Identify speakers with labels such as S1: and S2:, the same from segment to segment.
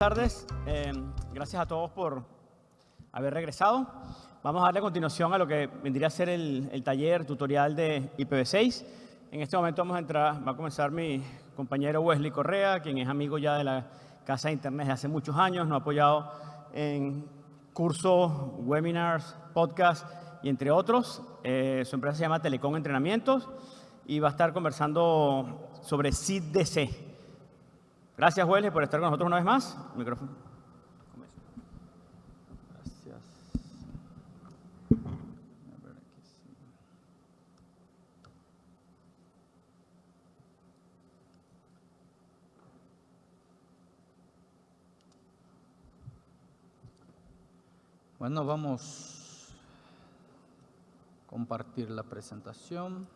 S1: Buenas tardes, eh, gracias a todos por haber regresado. Vamos a darle continuación a lo que vendría a ser el, el taller tutorial de IPv6. En este momento vamos a entrar, va a comenzar mi compañero Wesley Correa, quien es amigo ya de la Casa de Internet desde hace muchos años, nos ha apoyado en cursos, webinars, podcasts y entre otros. Eh, su empresa se llama Telecom Entrenamientos y va a estar conversando sobre SIDDC, Gracias, Wesley, por estar con nosotros una vez más. Micrófono. Gracias.
S2: Bueno, vamos a compartir la presentación.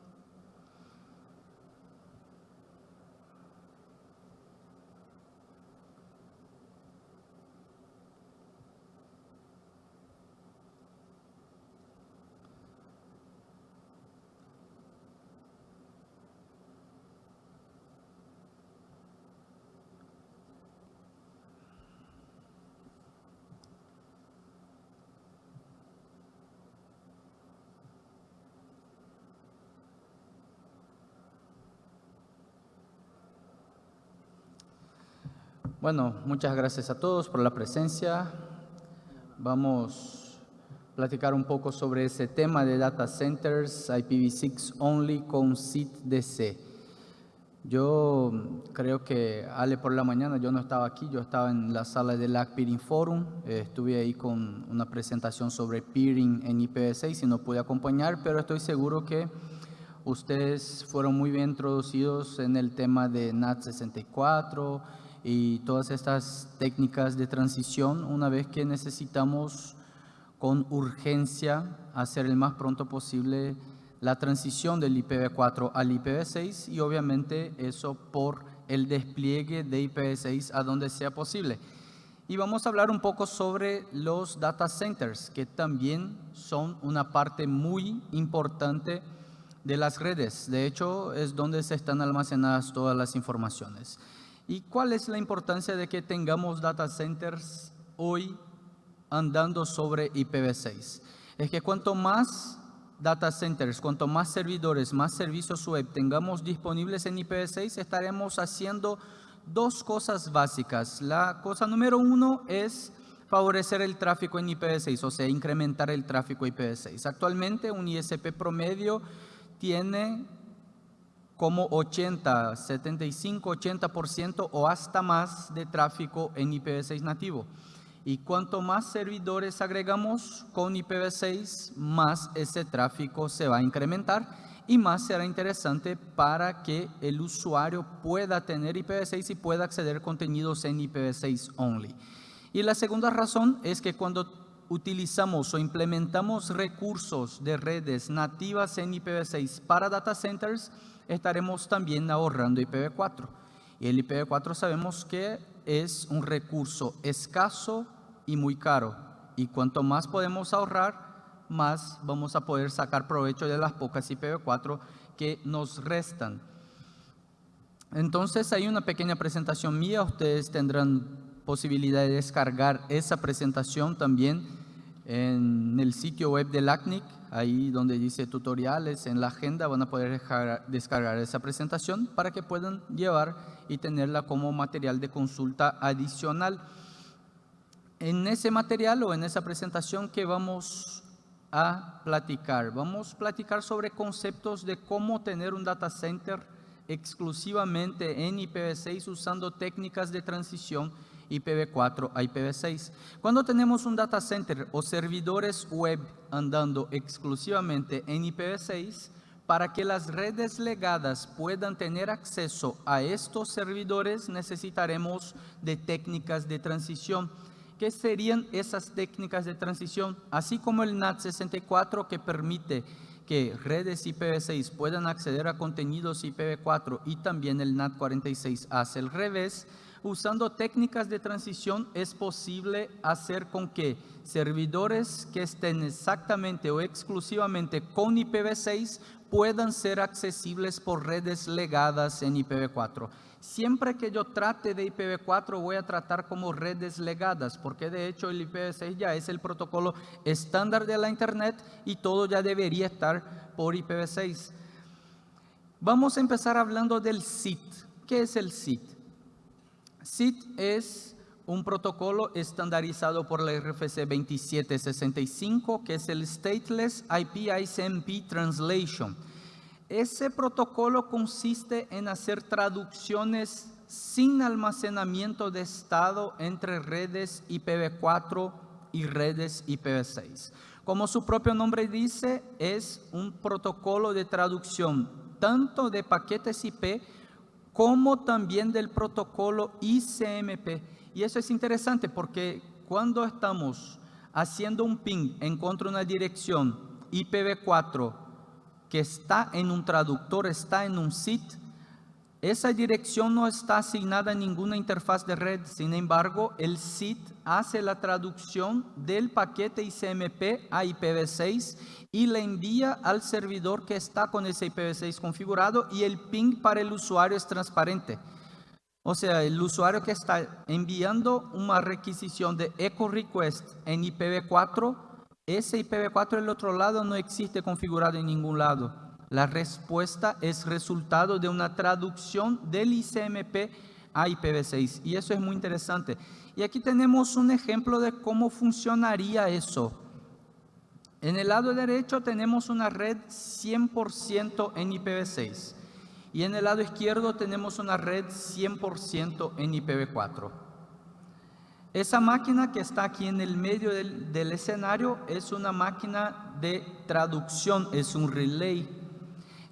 S2: Bueno, muchas gracias a todos por la presencia. Vamos a platicar un poco sobre ese tema de data centers IPv6 only con SIT-DC. Yo creo que Ale por la mañana, yo no estaba aquí, yo estaba en la sala del LAC Peering Forum, estuve ahí con una presentación sobre peering en IPv6 y no pude acompañar, pero estoy seguro que ustedes fueron muy bien introducidos en el tema de NAT 64, y todas estas técnicas de transición una vez que necesitamos con urgencia hacer el más pronto posible la transición del IPv4 al IPv6 y obviamente eso por el despliegue de IPv6 a donde sea posible. Y vamos a hablar un poco sobre los data centers, que también son una parte muy importante de las redes. De hecho, es donde se están almacenadas todas las informaciones. ¿Y cuál es la importancia de que tengamos data centers hoy andando sobre IPv6? Es que cuanto más data centers, cuanto más servidores, más servicios web tengamos disponibles en IPv6, estaremos haciendo dos cosas básicas. La cosa número uno es favorecer el tráfico en IPv6, o sea, incrementar el tráfico IPv6. Actualmente un ISP promedio tiene como 80, 75, 80% o hasta más de tráfico en IPv6 nativo. Y cuanto más servidores agregamos con IPv6, más ese tráfico se va a incrementar y más será interesante para que el usuario pueda tener IPv6 y pueda acceder a contenidos en IPv6 only. Y la segunda razón es que cuando utilizamos o implementamos recursos de redes nativas en IPv6 para data centers, estaremos también ahorrando IPv4. Y el IPv4 sabemos que es un recurso escaso y muy caro. Y cuanto más podemos ahorrar, más vamos a poder sacar provecho de las pocas IPv4 que nos restan. Entonces hay una pequeña presentación mía, ustedes tendrán posibilidad de descargar esa presentación también en el sitio web del ACNIC, ahí donde dice tutoriales, en la agenda van a poder descargar esa presentación para que puedan llevar y tenerla como material de consulta adicional. En ese material o en esa presentación que vamos a platicar, vamos a platicar sobre conceptos de cómo tener un data center exclusivamente en IPv6 usando técnicas de transición IPv4 a IPv6. Cuando tenemos un data center o servidores web andando exclusivamente en IPv6, para que las redes legadas puedan tener acceso a estos servidores, necesitaremos de técnicas de transición. ¿Qué serían esas técnicas de transición? Así como el NAT64 que permite que redes IPv6 puedan acceder a contenidos IPv4 y también el NAT46 hace el revés, usando técnicas de transición es posible hacer con que servidores que estén exactamente o exclusivamente con IPv6 puedan ser accesibles por redes legadas en IPv4. Siempre que yo trate de IPv4 voy a tratar como redes legadas, porque de hecho el IPv6 ya es el protocolo estándar de la Internet y todo ya debería estar por IPv6. Vamos a empezar hablando del SIT. ¿Qué es el SIT? SIT es un protocolo estandarizado por la RFC 2765, que es el Stateless IP ICMP Translation. Ese protocolo consiste en hacer traducciones sin almacenamiento de estado entre redes IPv4 y redes IPv6. Como su propio nombre dice, es un protocolo de traducción tanto de paquetes IP como también del protocolo ICMP. Y eso es interesante porque cuando estamos haciendo un ping en contra de una dirección IPv4 que está en un traductor, está en un SIT, esa dirección no está asignada a ninguna interfaz de red, sin embargo, el SIT hace la traducción del paquete ICMP a IPv6 y le envía al servidor que está con ese IPv6 configurado y el ping para el usuario es transparente. O sea, el usuario que está enviando una requisición de echo request en IPv4, ese IPv4 del otro lado no existe configurado en ningún lado. La respuesta es resultado de una traducción del ICMP a IPv6 y eso es muy interesante. Y aquí tenemos un ejemplo de cómo funcionaría eso. En el lado derecho tenemos una red 100% en IPv6 y en el lado izquierdo tenemos una red 100% en IPv4. Esa máquina que está aquí en el medio del, del escenario es una máquina de traducción, es un relay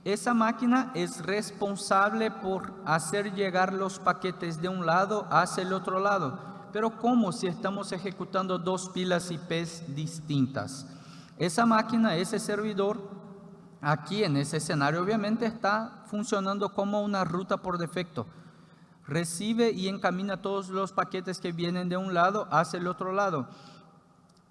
S2: esa máquina es responsable por hacer llegar los paquetes de un lado hacia el otro lado. Pero ¿cómo si estamos ejecutando dos pilas IPs distintas? Esa máquina, ese servidor, aquí en ese escenario obviamente está funcionando como una ruta por defecto. Recibe y encamina todos los paquetes que vienen de un lado hacia el otro lado.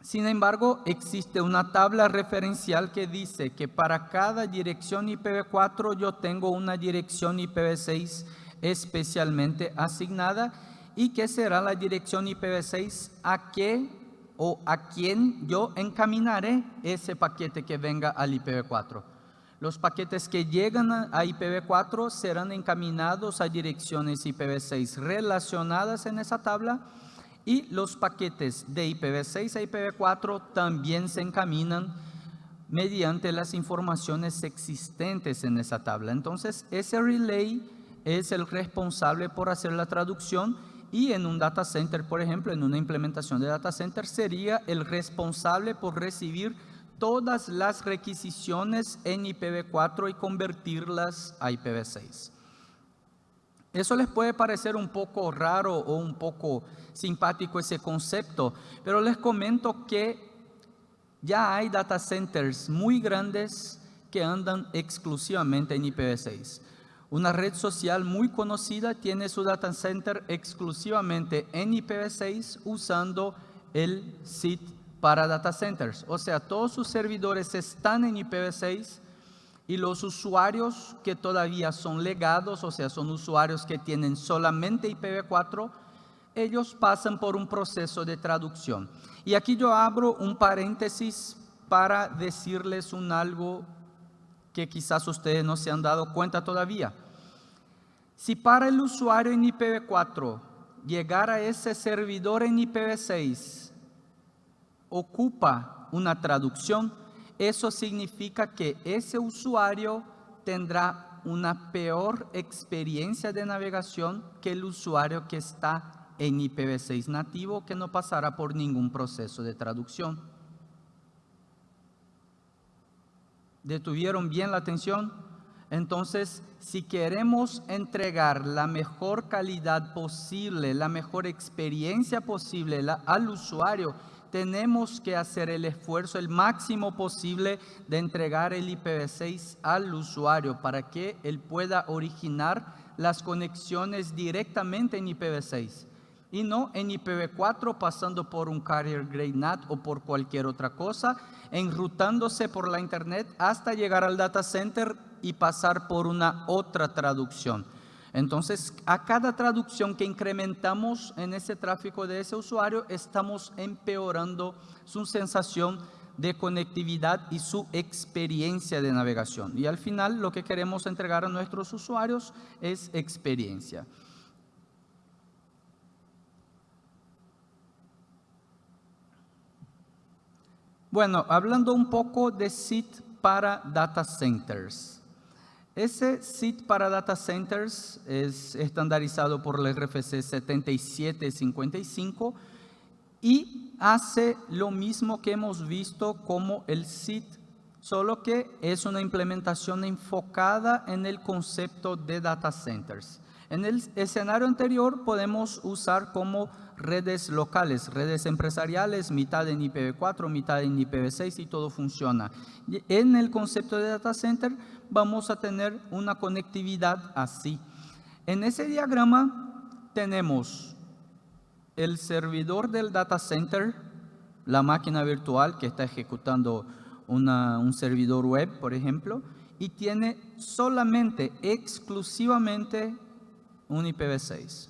S2: Sin embargo, existe una tabla referencial que dice que para cada dirección IPv4 yo tengo una dirección IPv6 especialmente asignada. Y que será la dirección IPv6 a qué o a quién yo encaminaré ese paquete que venga al IPv4. Los paquetes que llegan a IPv4 serán encaminados a direcciones IPv6 relacionadas en esa tabla y los paquetes de IPv6 a IPv4 también se encaminan mediante las informaciones existentes en esa tabla. Entonces, ese relay es el responsable por hacer la traducción y en un data center, por ejemplo, en una implementación de data center, sería el responsable por recibir todas las requisiciones en IPv4 y convertirlas a IPv6. Eso les puede parecer un poco raro o un poco simpático ese concepto, pero les comento que ya hay data centers muy grandes que andan exclusivamente en IPv6. Una red social muy conocida tiene su data center exclusivamente en IPv6 usando el SIT para data centers. O sea, todos sus servidores están en IPv6 y los usuarios que todavía son legados, o sea, son usuarios que tienen solamente IPv4, ellos pasan por un proceso de traducción. Y aquí yo abro un paréntesis para decirles un algo que quizás ustedes no se han dado cuenta todavía. Si para el usuario en IPv4 llegar a ese servidor en IPv6 ocupa una traducción, eso significa que ese usuario tendrá una peor experiencia de navegación que el usuario que está en IPv6 nativo que no pasará por ningún proceso de traducción. ¿Detuvieron bien la atención? Entonces, si queremos entregar la mejor calidad posible, la mejor experiencia posible al usuario, tenemos que hacer el esfuerzo el máximo posible de entregar el IPv6 al usuario para que él pueda originar las conexiones directamente en IPv6 y no en IPv4 pasando por un carrier grade NAT o por cualquier otra cosa, enrutándose por la internet hasta llegar al data center y pasar por una otra traducción. Entonces, a cada traducción que incrementamos en ese tráfico de ese usuario, estamos empeorando su sensación de conectividad y su experiencia de navegación. Y al final lo que queremos entregar a nuestros usuarios es experiencia. Bueno, hablando un poco de SIT para data centers. Ese SIT para data centers es estandarizado por la RFC 7755 y hace lo mismo que hemos visto como el SIT, solo que es una implementación enfocada en el concepto de data centers. En el escenario anterior podemos usar como redes locales, redes empresariales, mitad en IPv4, mitad en IPv6 y todo funciona. En el concepto de data center vamos a tener una conectividad así. En ese diagrama tenemos el servidor del data center, la máquina virtual que está ejecutando un servidor web, por ejemplo, y tiene solamente, exclusivamente, un IPv6.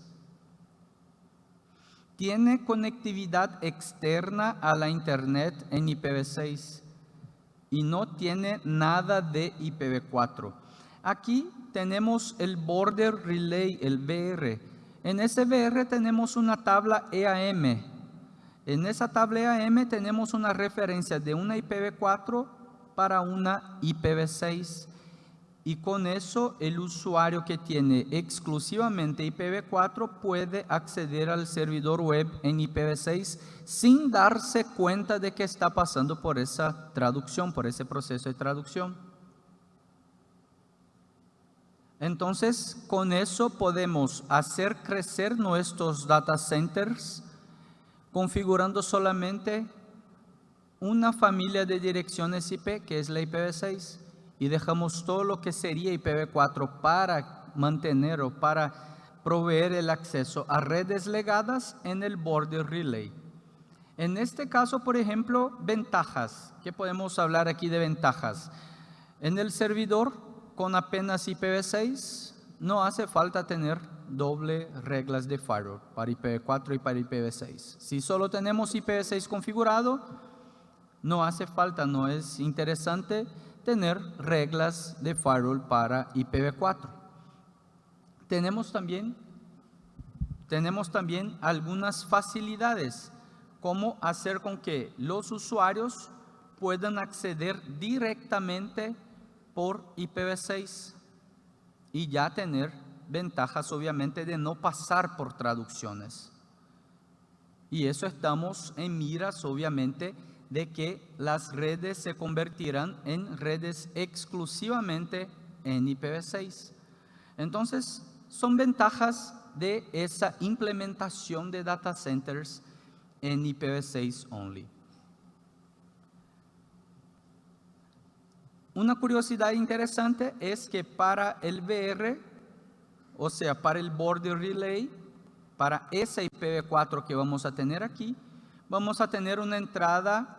S2: Tiene conectividad externa a la internet en IPv6 y no tiene nada de IPv4. Aquí tenemos el Border Relay, el BR. En ese BR tenemos una tabla EAM. En esa tabla EAM tenemos una referencia de una IPv4 para una IPv6 y con eso el usuario que tiene exclusivamente IPv4 puede acceder al servidor web en IPv6 sin darse cuenta de que está pasando por esa traducción, por ese proceso de traducción. Entonces, con eso podemos hacer crecer nuestros data centers configurando solamente una familia de direcciones IP, que es la IPv6, y dejamos todo lo que sería IPv4 para mantener o para proveer el acceso a redes legadas en el border relay. En este caso, por ejemplo, ventajas. ¿Qué podemos hablar aquí de ventajas? En el servidor, con apenas IPv6, no hace falta tener doble reglas de firewall para IPv4 y para IPv6. Si solo tenemos IPv6 configurado, no hace falta, no es interesante tener reglas de firewall para IPv4. Tenemos también, tenemos también algunas facilidades, como hacer con que los usuarios puedan acceder directamente por IPv6 y ya tener ventajas obviamente de no pasar por traducciones. Y eso estamos en miras obviamente de que las redes se convertirán en redes exclusivamente en IPv6. Entonces, son ventajas de esa implementación de data centers en IPv6 only. Una curiosidad interesante es que para el VR, o sea, para el border relay, para ese IPv4 que vamos a tener aquí, vamos a tener una entrada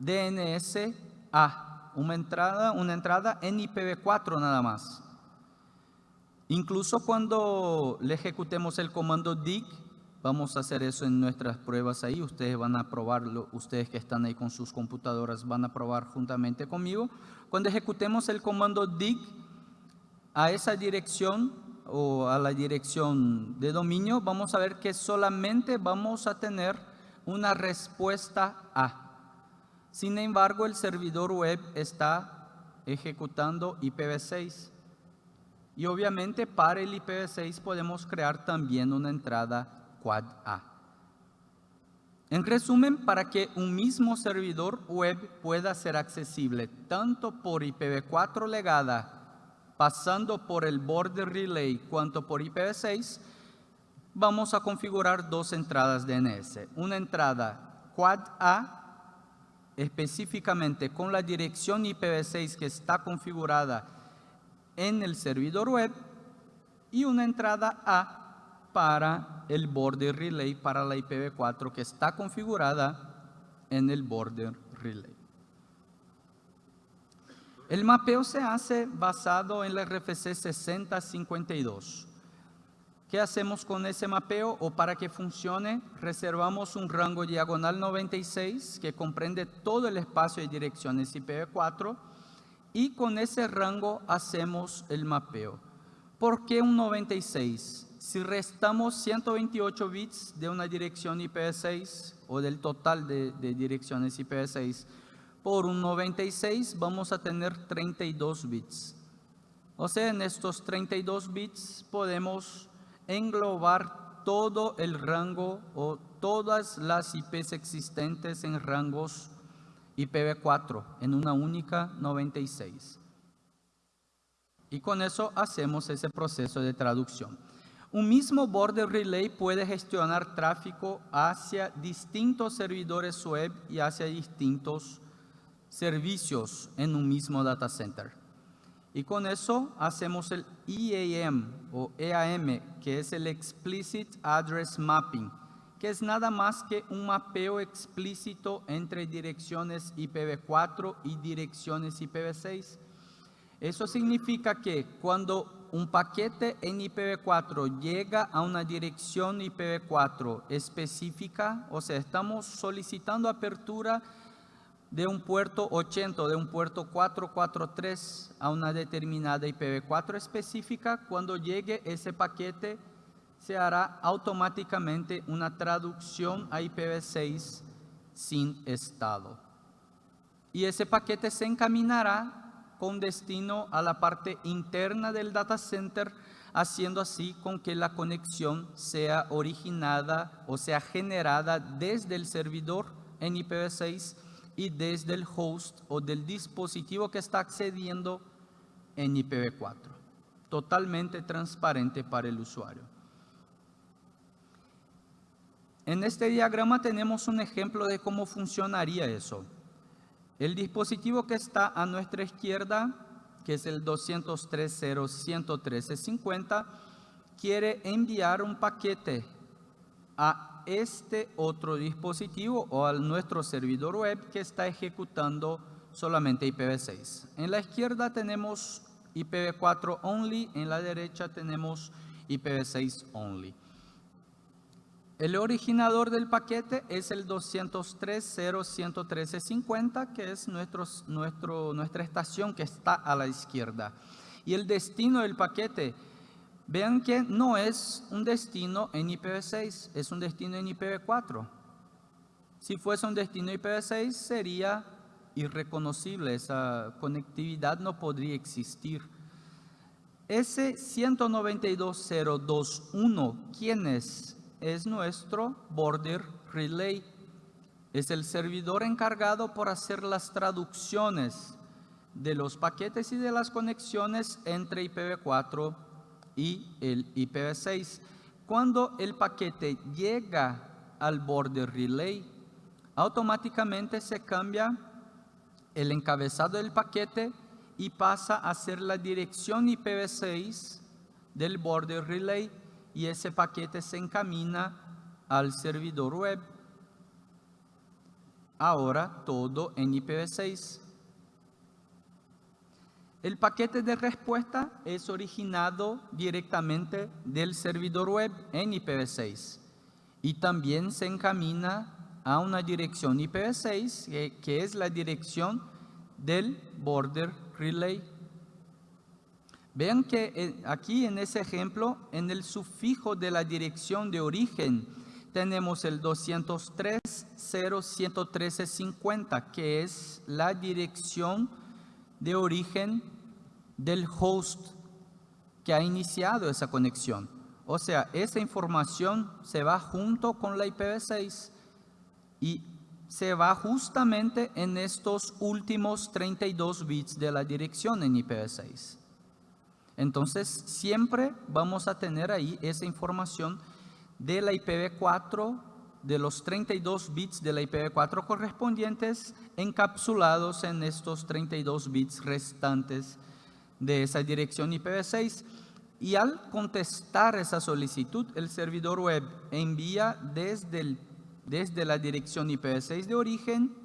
S2: DNS-A, una entrada, una entrada en IPv4 nada más. Incluso cuando le ejecutemos el comando dig, vamos a hacer eso en nuestras pruebas ahí, ustedes van a probarlo, ustedes que están ahí con sus computadoras van a probar juntamente conmigo. Cuando ejecutemos el comando dig a esa dirección o a la dirección de dominio, vamos a ver que solamente vamos a tener una respuesta A. Sin embargo, el servidor web está ejecutando IPv6. Y obviamente para el IPv6 podemos crear también una entrada Quad A. En resumen, para que un mismo servidor web pueda ser accesible tanto por IPv4 legada, pasando por el border relay, cuanto por IPv6, vamos a configurar dos entradas DNS. Una entrada Quad A específicamente con la dirección IPv6 que está configurada en el servidor web y una entrada A para el border relay para la IPv4 que está configurada en el border relay. El mapeo se hace basado en la RFC 6052. ¿Qué hacemos con ese mapeo? O para que funcione, reservamos un rango diagonal 96 que comprende todo el espacio de direcciones IPv4 y con ese rango hacemos el mapeo. ¿Por qué un 96? Si restamos 128 bits de una dirección IPv6 o del total de, de direcciones IPv6, por un 96 vamos a tener 32 bits. O sea, en estos 32 bits podemos englobar todo el rango o todas las IPs existentes en rangos IPv4 en una única 96. Y con eso hacemos ese proceso de traducción. Un mismo border relay puede gestionar tráfico hacia distintos servidores web y hacia distintos servicios en un mismo data center. Y con eso hacemos el EAM o EAM, que es el Explicit Address Mapping, que es nada más que un mapeo explícito entre direcciones IPv4 y direcciones IPv6. Eso significa que cuando un paquete en IPv4 llega a una dirección IPv4 específica, o sea, estamos solicitando apertura de un puerto 80 o de un puerto 443 a una determinada IPv4 específica, cuando llegue ese paquete se hará automáticamente una traducción a IPv6 sin estado. Y ese paquete se encaminará con destino a la parte interna del data center, haciendo así con que la conexión sea originada o sea generada desde el servidor en IPv6 y desde el host o del dispositivo que está accediendo en IPv4. Totalmente transparente para el usuario. En este diagrama tenemos un ejemplo de cómo funcionaría eso. El dispositivo que está a nuestra izquierda, que es el 203.0.113.50, quiere enviar un paquete a este otro dispositivo o a nuestro servidor web que está ejecutando solamente IPv6. En la izquierda tenemos IPv4 only, en la derecha tenemos IPv6 only. El originador del paquete es el 203.0.113.50, que es nuestro, nuestra estación que está a la izquierda. Y el destino del paquete Vean que no es un destino en IPv6, es un destino en IPv4. Si fuese un destino IPv6 sería irreconocible, esa conectividad no podría existir. Ese 192.021, ¿quién es? Es nuestro border relay. Es el servidor encargado por hacer las traducciones de los paquetes y de las conexiones entre IPv4 y el IPv6. Cuando el paquete llega al border relay, automáticamente se cambia el encabezado del paquete y pasa a ser la dirección IPv6 del border relay y ese paquete se encamina al servidor web. Ahora todo en IPv6. El paquete de respuesta es originado directamente del servidor web en IPv6 y también se encamina a una dirección IPv6 que, es la dirección del border relay. Vean que eh, aquí en ese ejemplo, en el sufijo de la dirección de origen, tenemos el 203.0.113.50, que es la dirección de origen del host que ha iniciado esa conexión. O sea, esa información se va junto con la IPv6 y se va justamente en estos últimos 32 bits de la dirección en IPv6. Entonces, siempre vamos a tener ahí esa información de la IPv4 de los 32 bits de la IPv4 correspondientes encapsulados en estos 32 bits restantes de esa dirección IPv6. Y al contestar esa solicitud, el servidor web envía desde, la dirección IPv6 de origen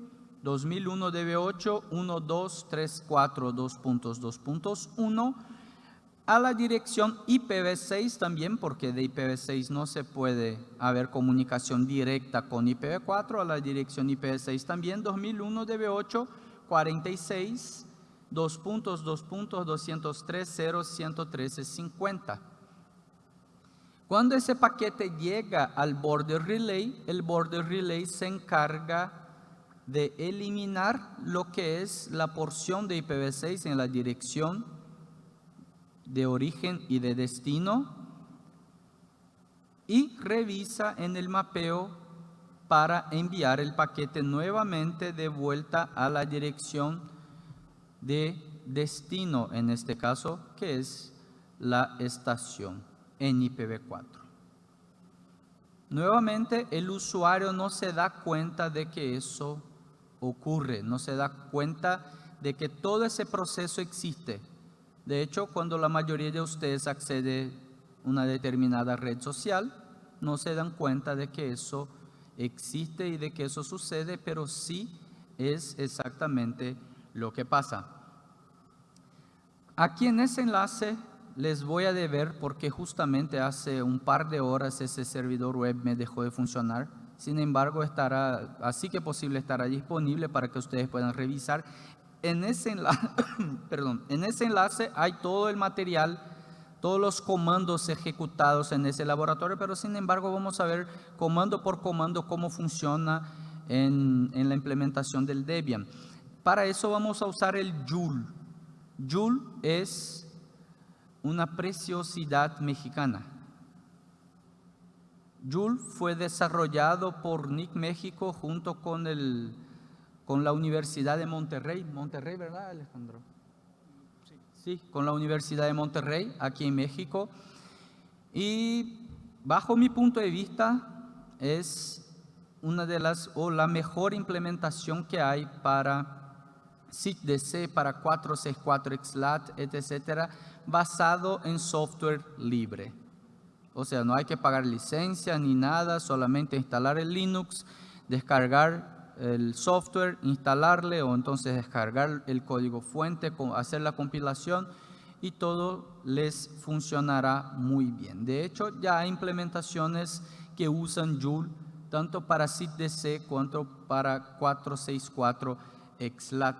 S2: 2001 DB8 1234.2.2.1 a la dirección IPv6 también, porque de IPv6 no se puede haber comunicación directa con IPv4, a la dirección IPv6 también 2001 DB8 46 2.2.203.0.113.50. Cuando ese paquete llega al border relay, el border relay se encarga de eliminar lo que es la porción de IPv6 en la dirección de origen y de destino y revisa en el mapeo para enviar el paquete nuevamente de vuelta a la dirección de destino, en este caso, que es la estación en IPv4. Nuevamente, el usuario no se da cuenta de que eso ocurre, no se da cuenta de que todo ese proceso existe. De hecho, cuando la mayoría de ustedes accede a una determinada red social, no se dan cuenta de que eso existe y de que eso sucede, pero sí es exactamente lo que pasa. Aquí en ese enlace les voy a deber porque justamente hace un par de horas ese servidor web me dejó de funcionar. Sin embargo, estará, así que posible estará disponible para que ustedes puedan revisar en ese, enlace, hay todo el material, todos los comandos ejecutados en ese laboratorio, pero sin embargo vamos a ver comando por comando cómo funciona en, en la implementación del Debian. Para eso vamos a usar el Joule. Joule es una preciosidad mexicana. Joule fue desarrollado por NIC México junto con el con la Universidad de Monterrey. Monterrey, ¿verdad, Alejandro? Sí. sí, con la Universidad de Monterrey, aquí en México. Y bajo mi punto de vista, es una de las, o la mejor implementación que hay para SIGDC, para 464 XLAT, etcétera, basado en software libre. O sea, no hay que pagar licencia ni nada, solamente instalar el Linux, descargar el software, instalarle o entonces descargar el código fuente, hacer la compilación y todo les funcionará muy bien. De hecho, ya hay implementaciones que usan Joule tanto para SIDDC cuanto para 464 XLAT.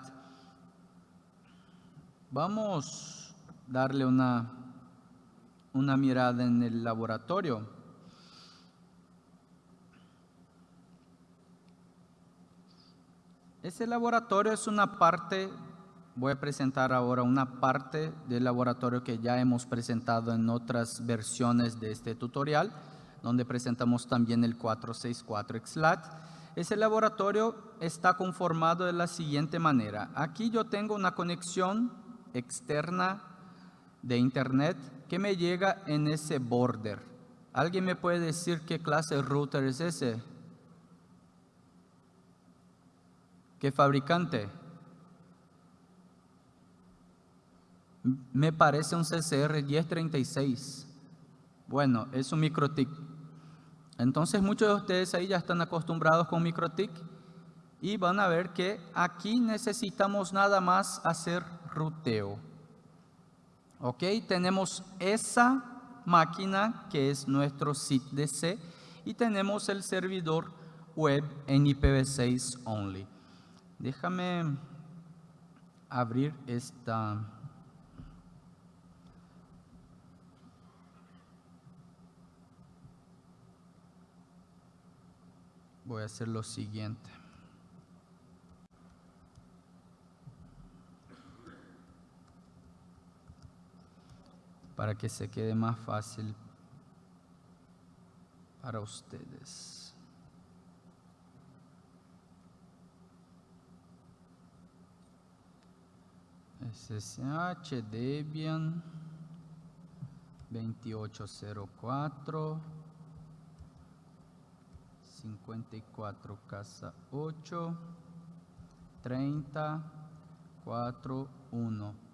S2: Vamos a darle una, una mirada en el laboratorio. Ese laboratorio es una parte, voy a presentar ahora una parte del laboratorio que ya hemos presentado en otras versiones de este tutorial, donde presentamos también el 464 XLAT. Ese laboratorio está conformado de la siguiente manera. Aquí yo tengo una conexión externa de internet que me llega en ese border. ¿Alguien me puede decir qué clase de router es ese? ¿Qué fabricante? Me parece un CCR 1036. Bueno, es un MikroTik. Entonces muchos de ustedes ahí ya están acostumbrados con MikroTik y van a ver que aquí necesitamos nada más hacer ruteo. Ok, tenemos esa máquina que es nuestro SITDC y tenemos el servidor web en IPv6 only. Déjame abrir esta voy a hacer lo siguiente. Para que se quede más fácil para ustedes. SSH Debian 2804 54 casa 8 30 4 1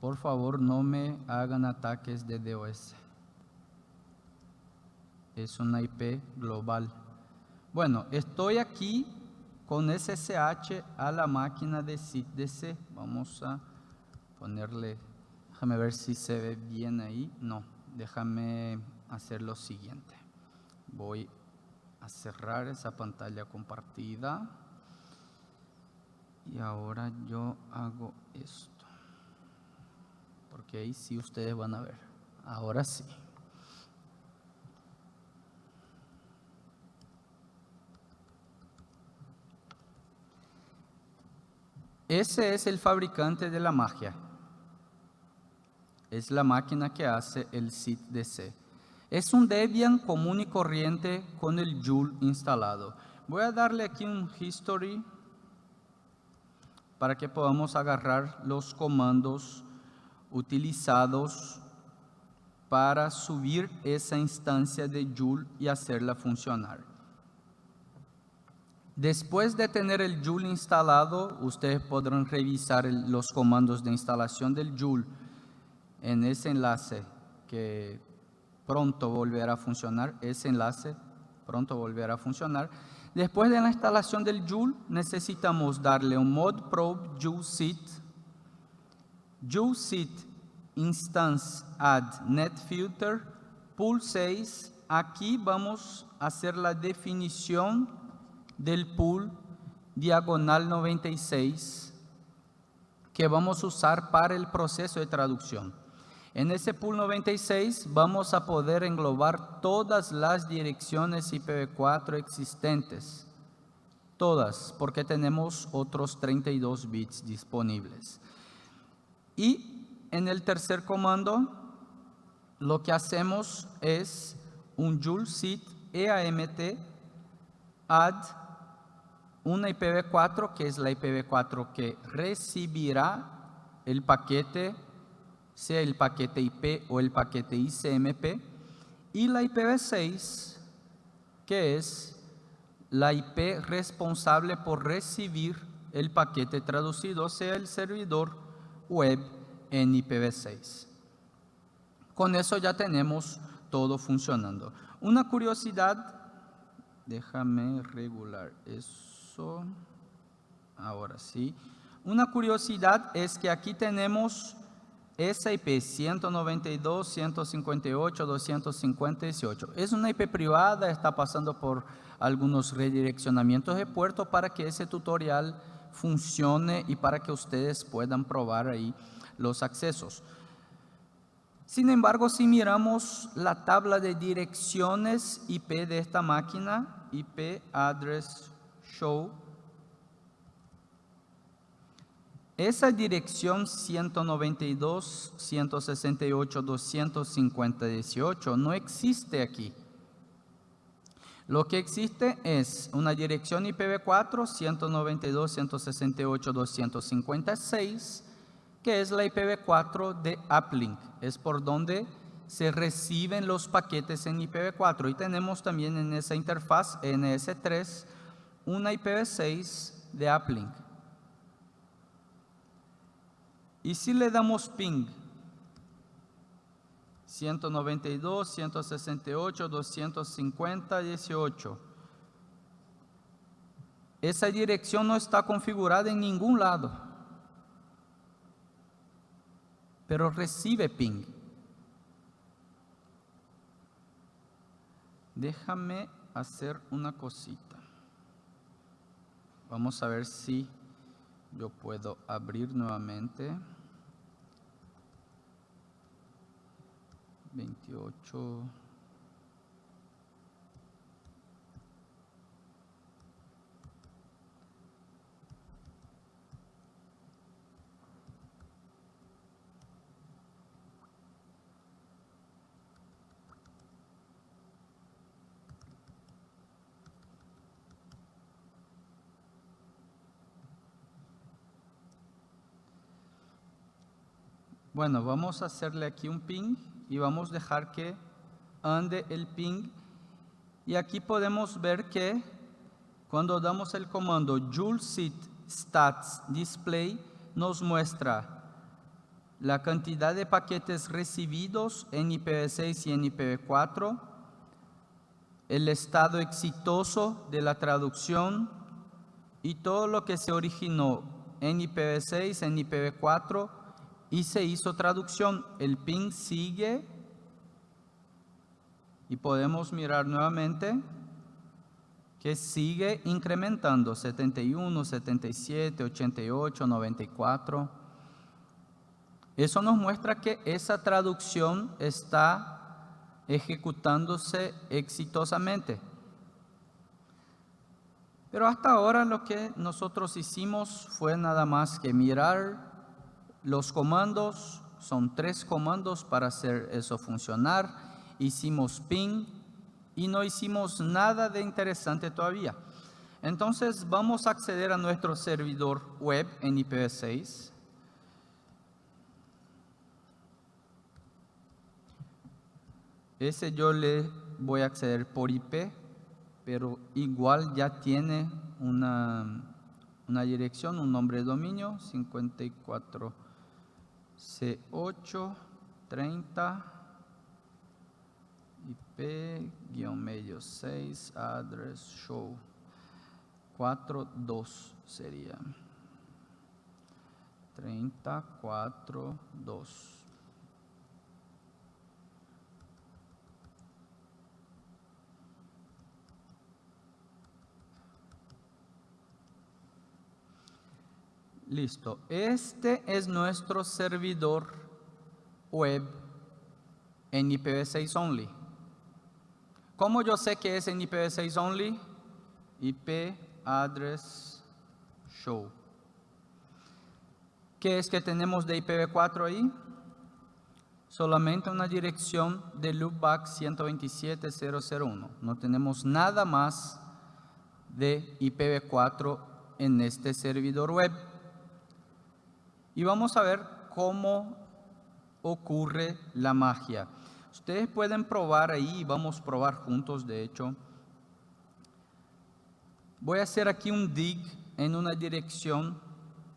S2: Por favor, no me hagan ataques de DOS. Es una IP global. Bueno, estoy aquí con SSH a la máquina de SITDC. Vamos a ponerle, déjame ver si se ve bien ahí. No, déjame hacer lo siguiente. Voy a cerrar esa pantalla compartida. Y ahora yo hago esto. Porque ahí sí ustedes van a ver. Ahora sí. Ese es el fabricante de la magia. Es la máquina que hace el SIT-DC. Es un Debian común y corriente con el Joule instalado. Voy a darle aquí un history para que podamos agarrar los comandos utilizados para subir esa instancia de Joule y hacerla funcionar. Después de tener el Joule instalado, ustedes podrán revisar los comandos de instalación del Joule en ese enlace que pronto volverá a funcionar. Ese enlace pronto volverá a funcionar. Después de la instalación del Joule, necesitamos darle un mod probe Joule Seat, Joule instance add net filter, pool 6. Aquí vamos a hacer la definición del pool diagonal 96 que vamos a usar para el proceso de traducción. En ese pool 96 vamos a poder englobar todas las direcciones IPv4 existentes. Todas, porque tenemos otros 32 bits disponibles. Y en el tercer comando, lo que hacemos es un joule seat eamt add una IPv4 que es la IPv4 que recibirá el paquete, sea el paquete IP o el paquete ICMP, y la IPv6 que es la IP responsable por recibir el paquete traducido, sea el servidor web en IPv6. Con eso ya tenemos todo funcionando. Una curiosidad, déjame regular eso. Ahora sí. Una curiosidad es que aquí tenemos esa IP 192, 158, 258. Es una IP privada, está pasando por algunos redireccionamientos de puerto para que ese tutorial funcione y para que ustedes puedan probar ahí los accesos. Sin embargo, si miramos la tabla de direcciones IP de esta máquina, IP address show. Esa dirección 192, 168, 250, 18 no existe aquí. Lo que existe es una dirección IPv4 192, 168, 256, que es la IPv4 de Uplink. Es por donde se reciben los paquetes en IPv4. Y tenemos también en esa interfaz NS3 una IPv6 de uplink. Y si le damos ping 192, 168, 250, 18. Esa dirección no está configurada en ningún lado. Pero recibe ping. Déjame hacer una cosita. Vamos a ver si yo puedo abrir nuevamente. 28. Bueno, vamos a hacerle aquí un ping y vamos a dejar que ande el ping. Y aquí podemos ver que cuando damos el comando joule stats display nos muestra la cantidad de paquetes recibidos en IPv6 y en IPv4, el estado exitoso de la traducción y todo lo que se originó en IPv6, en IPv4 y se hizo traducción. El ping sigue y podemos mirar nuevamente que sigue incrementando 71, 77, 88, 94. Eso nos muestra que esa traducción está ejecutándose exitosamente. Pero hasta ahora lo que nosotros hicimos fue nada más que mirar los comandos, son tres comandos para hacer eso funcionar. Hicimos ping, y no hicimos nada de interesante todavía. Entonces vamos a acceder a nuestro servidor web en IPv6. Ese yo le voy a acceder por IP, pero igual ya tiene una, una dirección, un nombre de dominio, 54 C8 30 IP-medio 6 address show 42 sería 342 Listo. Este es nuestro servidor web en IPv6 only. ¿Cómo yo sé que es en IPv6 only? IP address show. ¿Qué es que tenemos de IPv4 ahí? Solamente una dirección de loopback 127.001. No tenemos nada más de IPv4 en este servidor web. Y vamos a ver cómo ocurre la magia. Ustedes pueden probar ahí, vamos a probar juntos de hecho. Voy a hacer aquí un dig en una dirección,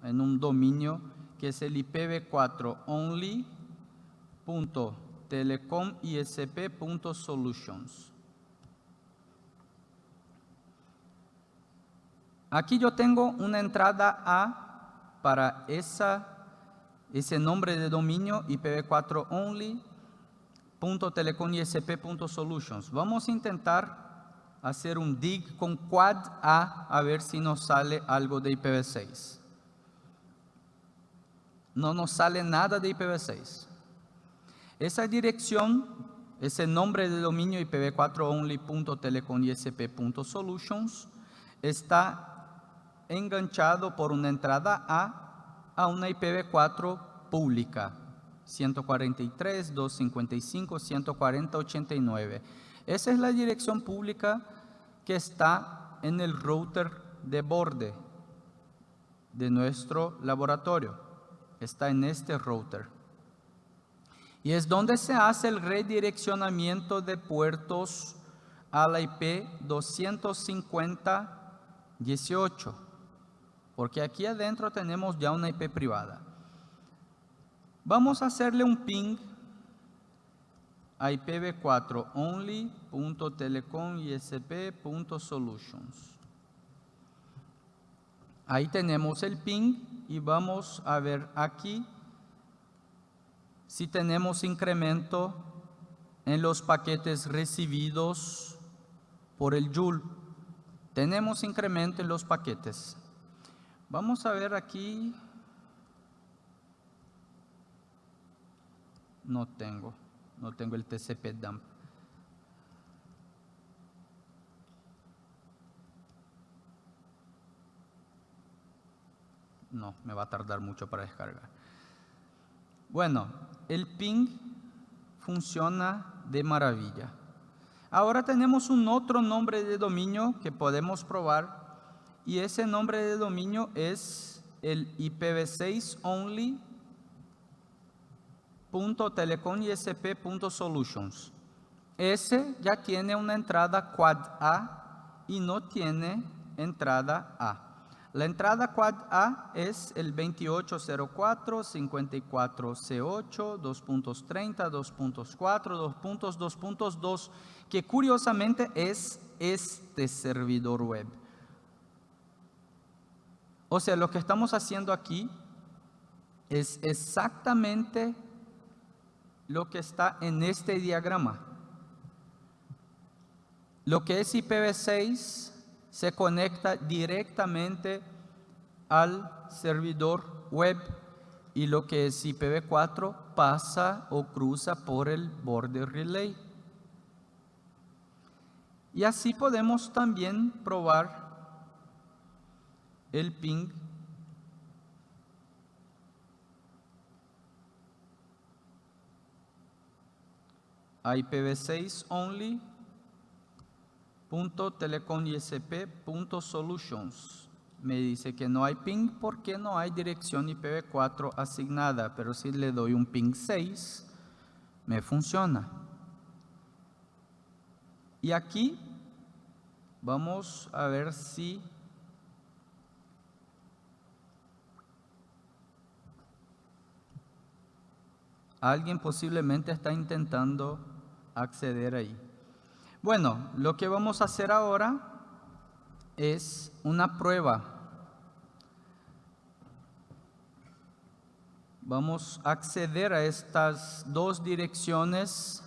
S2: en un dominio, que es el IPv4 only.telecomisp.solutions. Aquí yo tengo una entrada A para ese nombre de dominio IPv4 only .telecomisp.solutions. Vamos a intentar hacer un dig con quad A a ver si nos sale algo de IPv6. No nos sale nada de IPv6. Esa dirección, ese nombre de dominio ipv4only.telecomisp.solutions está enganchado por una entrada A a una IPv4 pública. 143, 255, 140, 89. Esa es la dirección pública que está en el router de borde de nuestro laboratorio. Está en este router. Y es donde se hace el redireccionamiento de puertos a la IP 250.18. Porque aquí adentro tenemos ya una IP privada. Vamos a hacerle un ping a IPv4 only.telecomisp.solutions. Ahí tenemos el ping y vamos a ver aquí si tenemos incremento en los paquetes recibidos por el Joule. Tenemos incremento en los paquetes. Vamos a ver aquí No tengo, no tengo el TCP dump. No, me va a tardar mucho para descargar. Bueno, el ping funciona de maravilla. Ahora tenemos un otro nombre de dominio que podemos probar y ese nombre de dominio es el IPv6 only .telecomisp.solutions. Ese ya tiene una entrada quad A y no tiene entrada A. La entrada quad A es el 2804, 54C8, 2.30, 2.4, 2.2.2, que curiosamente es este servidor web. O sea, lo que estamos haciendo aquí es exactamente lo que está en este diagrama. Lo que es IPv6 se conecta directamente al servidor web y lo que es IPv4 pasa o cruza por el border relay. Y así podemos también probar el ping IPv6 only punto punto solutions. Me dice que no hay ping porque no hay dirección IPv4 asignada, pero si le doy un ping 6, me funciona. Y aquí vamos a ver si alguien posiblemente está intentando acceder ahí. Bueno, lo que vamos a hacer ahora es una prueba. Vamos a acceder a estas dos direcciones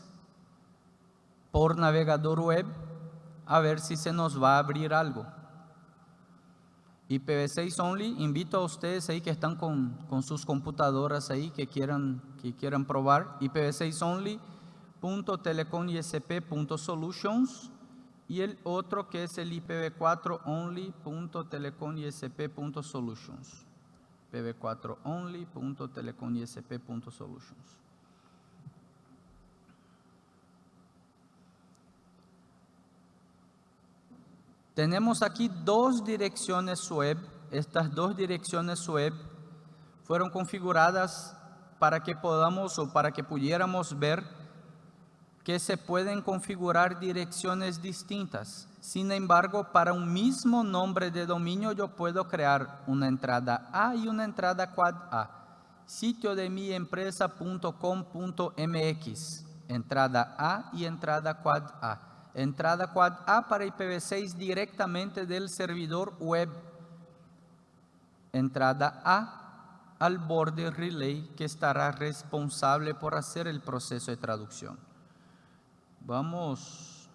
S2: por navegador web a ver si se nos va a abrir algo. IPv6 only, invito a ustedes ahí que están con, con sus computadoras ahí que quieran, que quieran probar. IPv6 only .telecomisp.solutions y el otro que es el IPv4 only.telecomisp.solutions. IPv4 only.telecomisp.solutions. Tenemos aquí dos direcciones web. Estas dos direcciones web fueron configuradas para que podamos o para que pudiéramos ver que se pueden configurar direcciones distintas. Sin embargo, para un mismo nombre de dominio yo puedo crear una entrada A y una entrada quad A. Sitio de mi empresa.com.mx. Entrada A y entrada quad A. Entrada quad A para IPv6 directamente del servidor web. Entrada A al border relay que estará responsable por hacer el proceso de traducción. Vamos,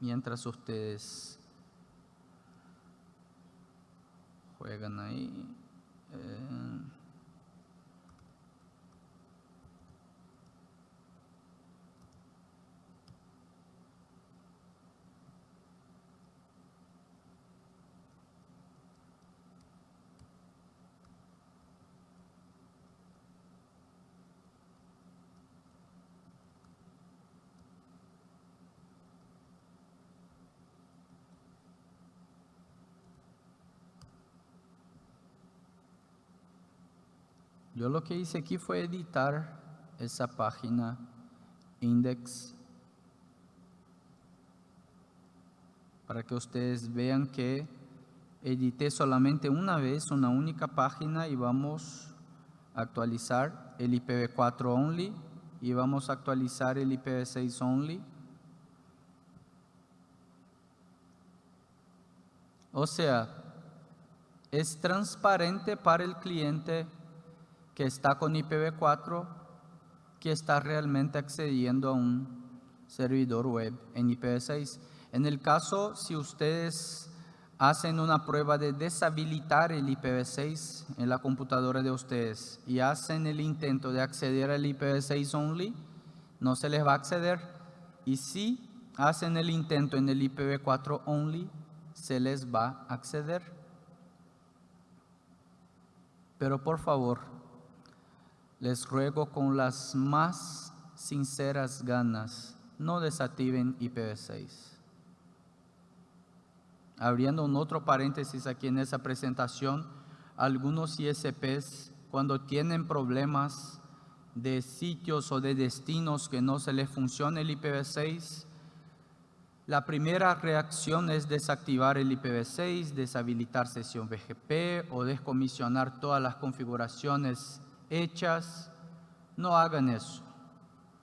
S2: mientras ustedes juegan ahí. Eh, Yo lo que hice aquí fue editar esa página index para que ustedes vean que edité solamente una vez una única página y vamos a actualizar el IPv4 only y vamos a actualizar el IPv6 only. O sea, es transparente para el cliente que está con IPv4 que está realmente accediendo a un servidor web en IPv6. En el caso, si ustedes hacen una prueba de deshabilitar el IPv6 en la computadora de ustedes y hacen el intento de acceder al IPv6 only, no se les va a acceder. Y si hacen el intento en el IPv4 only, se les va a acceder. Pero por favor, les ruego con las más sinceras ganas, no desactiven IPv6. Abriendo un otro paréntesis aquí en esa presentación, algunos ISPs cuando tienen problemas de sitios o de destinos que no se les funciona el IPv6, La primera reacción es desactivar el IPv6, deshabilitar sesión BGP o descomisionar todas las configuraciones hechas. No hagan eso,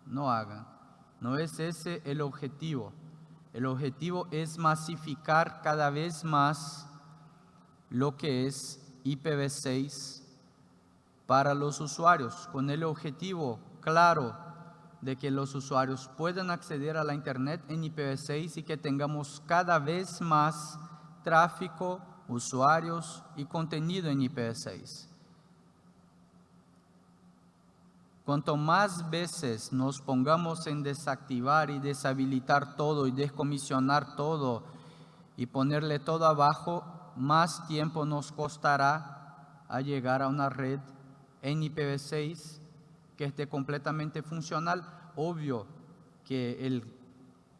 S2: no hagan. No es ese el objetivo. El objetivo es masificar cada vez más lo que es IPv6 para los usuarios, con el objetivo claro de que los usuarios puedan acceder a la Internet en IPv6 y que tengamos cada vez más tráfico, usuarios y contenido en IPv6. Cuanto más veces nos pongamos en desactivar y deshabilitar todo y descomisionar todo y ponerle todo abajo, más tiempo nos costará llegar a una red en IPv6 que esté completamente funcional. Obvio que el,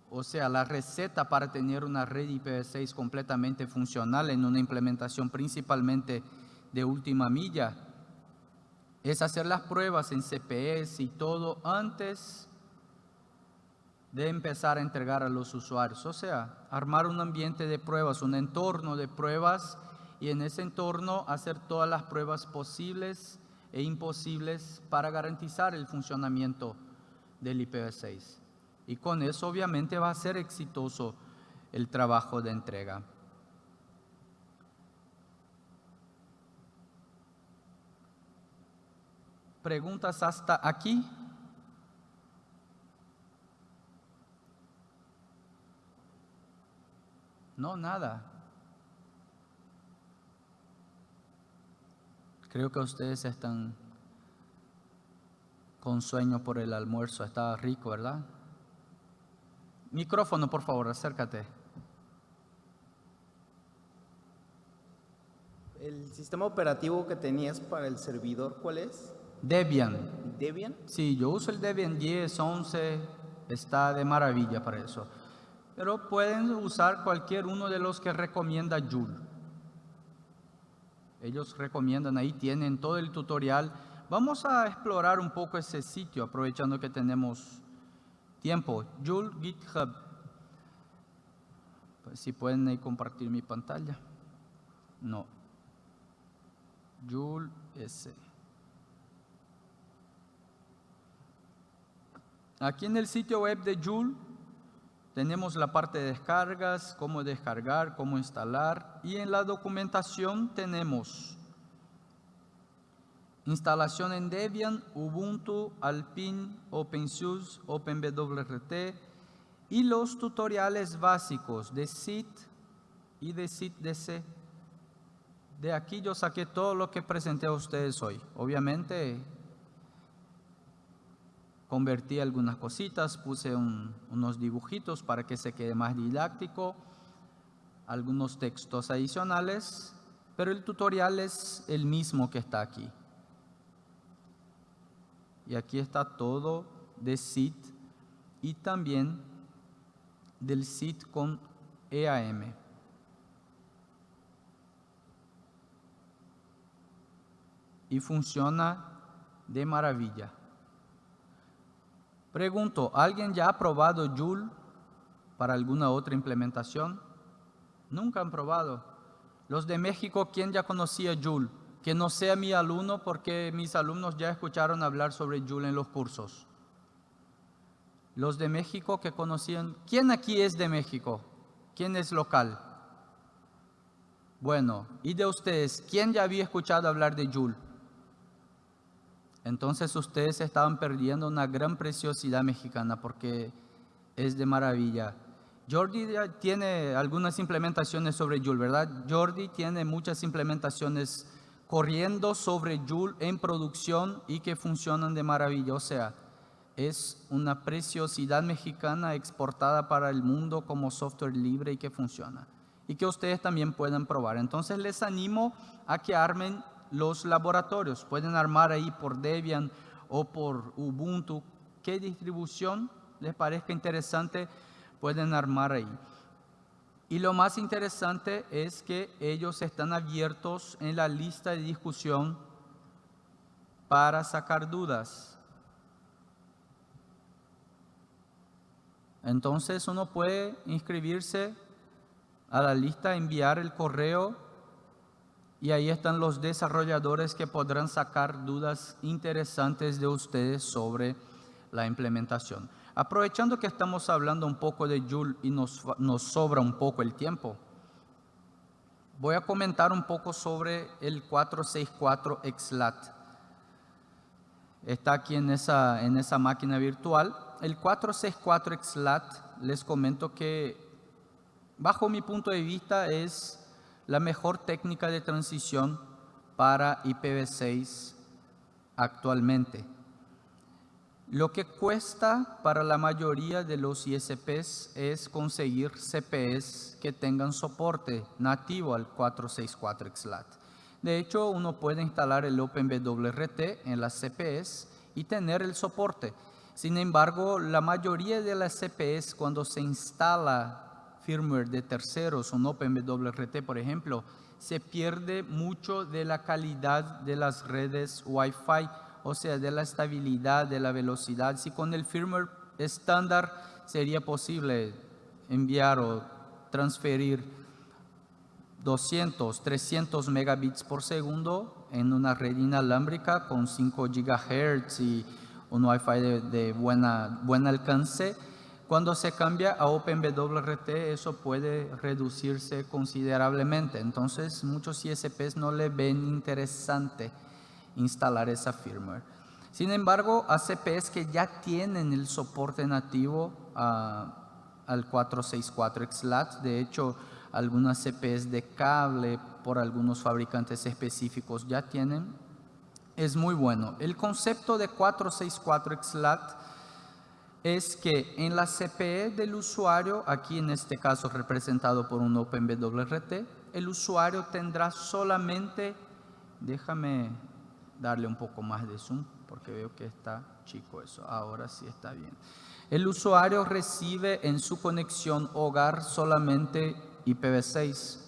S2: o sea, la receta para tener una red IPv6 completamente funcional en una implementación principalmente de última milla es hacer las pruebas en CPS y todo antes de empezar a entregar a los usuarios. O sea, armar un ambiente de pruebas, un entorno de pruebas y en ese entorno hacer todas las pruebas posibles e imposibles para garantizar el funcionamiento del IPv6. Y con eso obviamente va a ser exitoso el trabajo de entrega. ¿Preguntas hasta aquí? No, nada. Creo que ustedes están con sueño por el almuerzo. Está rico, ¿verdad? Micrófono, por favor, acércate.
S3: ¿El sistema operativo que tenías para el servidor cuál es?
S2: Debian.
S3: ¿Debian?
S2: Sí, yo uso el Debian 10, 11, está de maravilla para eso. Pero pueden usar cualquier uno de los que recomienda Joule. Ellos recomiendan, ahí tienen todo el tutorial. Vamos a explorar un poco ese sitio, aprovechando que tenemos tiempo. Joule GitHub. Pues si pueden ahí compartir mi pantalla. No. Joule S. Aquí en el sitio web de Joule tenemos la parte de descargas, cómo descargar, cómo instalar y en la documentación tenemos instalación en Debian, Ubuntu, Alpine, OpenSUSE, OpenWRT y los tutoriales básicos de SIT y de SIT-DC. De aquí yo saqué todo lo que presenté a ustedes hoy. Obviamente convertí algunas cositas, puse unos dibujitos para que se quede más didáctico, algunos textos adicionales, pero el tutorial es el mismo que está aquí. Y aquí está todo de SIT y también del SIT con EAM. Y funciona de maravilla. Pregunto, ¿alguien ya ha probado Joule para alguna otra implementación? Nunca han probado. Los de México, ¿quién ya conocía Joule? Que no sea mi alumno porque mis alumnos ya escucharon hablar sobre Joule en los cursos. Los de México que conocían, ¿quién aquí es de México? ¿Quién es local? Bueno, y de ustedes, ¿quién ya había escuchado hablar de Joule? Entonces ustedes estaban perdiendo una gran preciosidad mexicana porque es de maravilla. Jordi tiene algunas implementaciones sobre Joule, ¿verdad? Jordi tiene muchas implementaciones corriendo sobre Joule en producción y que funcionan de maravilla. O sea, es una preciosidad mexicana exportada para el mundo como software libre y que funciona. Y que ustedes también pueden probar. Entonces les animo a que armen los laboratorios. Pueden armar ahí por Debian o por Ubuntu. ¿Qué distribución les parezca interesante? Pueden armar ahí. Y lo más interesante es que ellos están abiertos en la lista de discusión para sacar dudas. Entonces uno puede inscribirse a la lista, enviar el correo y ahí están los desarrolladores que podrán sacar dudas interesantes de ustedes sobre la implementación. Aprovechando que estamos hablando un poco de Joule y nos, nos sobra un poco el tiempo, voy a comentar un poco sobre el 464 XLAT. Está aquí en esa, en esa máquina virtual. El 464 XLAT, les comento que bajo mi punto de vista es la mejor técnica de transición para IPv6 actualmente. Lo que cuesta para la mayoría de los ISPs es conseguir CPS que tengan soporte nativo al 464 XLAT. De hecho, uno puede instalar el OpenBWRT en las CPS y tener el soporte. Sin embargo, la mayoría de las CPS cuando se instala firmware de terceros, un OpenWRT por ejemplo, se pierde mucho de la calidad de las redes Wi-Fi, o sea, de la estabilidad, de la velocidad. Si con el firmware estándar sería posible enviar o transferir 200, 300 megabits por segundo en una red inalámbrica con 5 gigahertz y un Wi-Fi de, de buena, buen alcance, cuando se cambia a OpenWRT, eso puede reducirse considerablemente. Entonces, muchos ISPs no le ven interesante instalar esa firmware. Sin embargo, ACPs que ya tienen el soporte nativo al 464 XLAT, de hecho, algunas CPs de cable por algunos fabricantes específicos ya tienen, es muy bueno. El concepto de 464 XLAT es que en la CPE del usuario, aquí en este caso representado por un OpenWRT, el usuario tendrá solamente, déjame darle un poco más de zoom porque veo que está chico eso, ahora sí está bien. El usuario recibe en su conexión hogar solamente IPv6,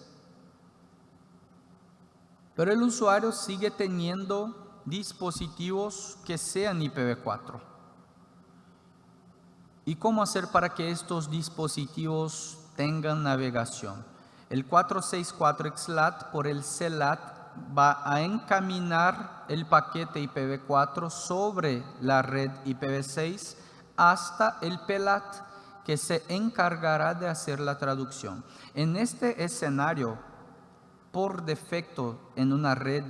S2: pero el usuario sigue teniendo dispositivos que sean IPv4. ¿Y cómo hacer para que estos dispositivos tengan navegación? El 464 XLAT por el CLAT va a encaminar el paquete IPv4 sobre la red IPv6 hasta el PELAT que se encargará de hacer la traducción. En este escenario, por defecto en una red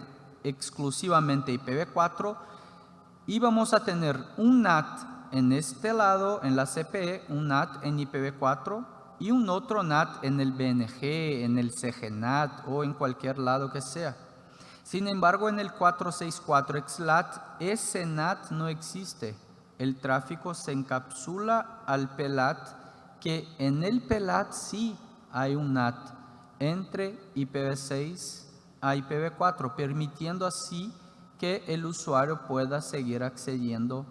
S2: exclusivamente IPv4, íbamos a tener un NAT en este lado, en la CPE, un NAT en IPv4 y un otro NAT en el BNG, en el CGNAT o en cualquier lado que sea. Sin embargo, en el 464 XLAT, ese NAT no existe. El tráfico se encapsula al PELAT, que en el PELAT sí hay un NAT entre IPv6 a IPv4, permitiendo así que el usuario pueda seguir accediendo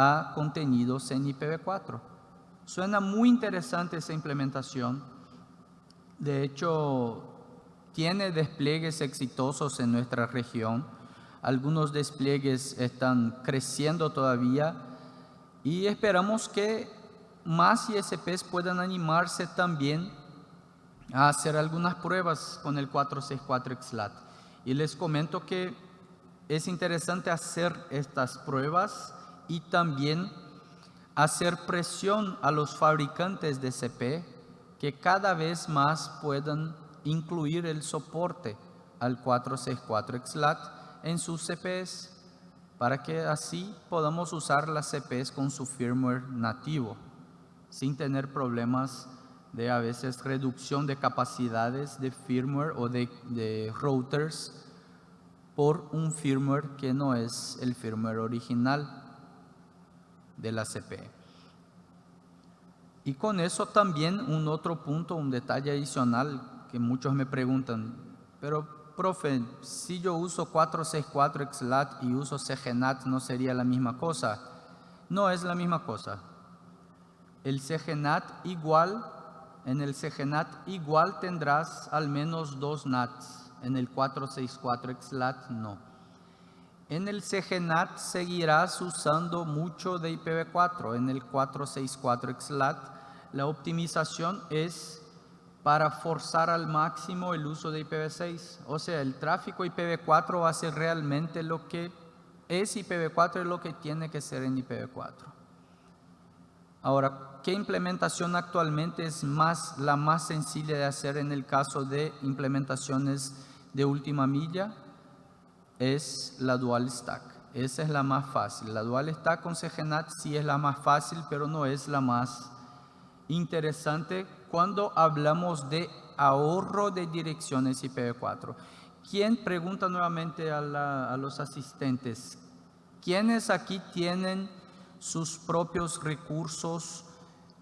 S2: a contenidos en IPv4. Suena muy interesante esa implementación. De hecho, tiene despliegues exitosos en nuestra región. Algunos despliegues están creciendo todavía y esperamos que más ISPs puedan animarse también a hacer algunas pruebas con el 464 XLAT. Y les comento que es interesante hacer estas pruebas y también hacer presión a los fabricantes de CP que cada vez más puedan incluir el soporte al 464 XLAT en sus CPs para que así podamos usar las CPs con su firmware nativo sin tener problemas de a veces reducción de capacidades de firmware o de, de routers por un firmware que no es el firmware original de la CPE. Y con eso también un otro punto, un detalle adicional que muchos me preguntan, pero profe, si yo uso 464 XLAT y uso CGNAT, ¿no sería la misma cosa? No es la misma cosa. El CGNAT igual, en el CGNAT igual tendrás al menos dos NATs, en el 464 XLAT no. En el CGNAT seguirás usando mucho de IPv4. En el 464 XLAT la optimización es para forzar al máximo el uso de IPv6. O sea, el tráfico IPv4 va a ser realmente lo que es IPv4 y lo que tiene que ser en IPv4. Ahora, ¿qué implementación actualmente es más, la más sencilla de hacer en el caso de implementaciones de última milla? Es la Dual Stack. Esa es la más fácil. La Dual Stack con CGNAT sí es la más fácil, pero no es la más interesante cuando hablamos de ahorro de direcciones IPv4. ¿Quién pregunta nuevamente a, a los asistentes? ¿Quiénes aquí tienen sus propios recursos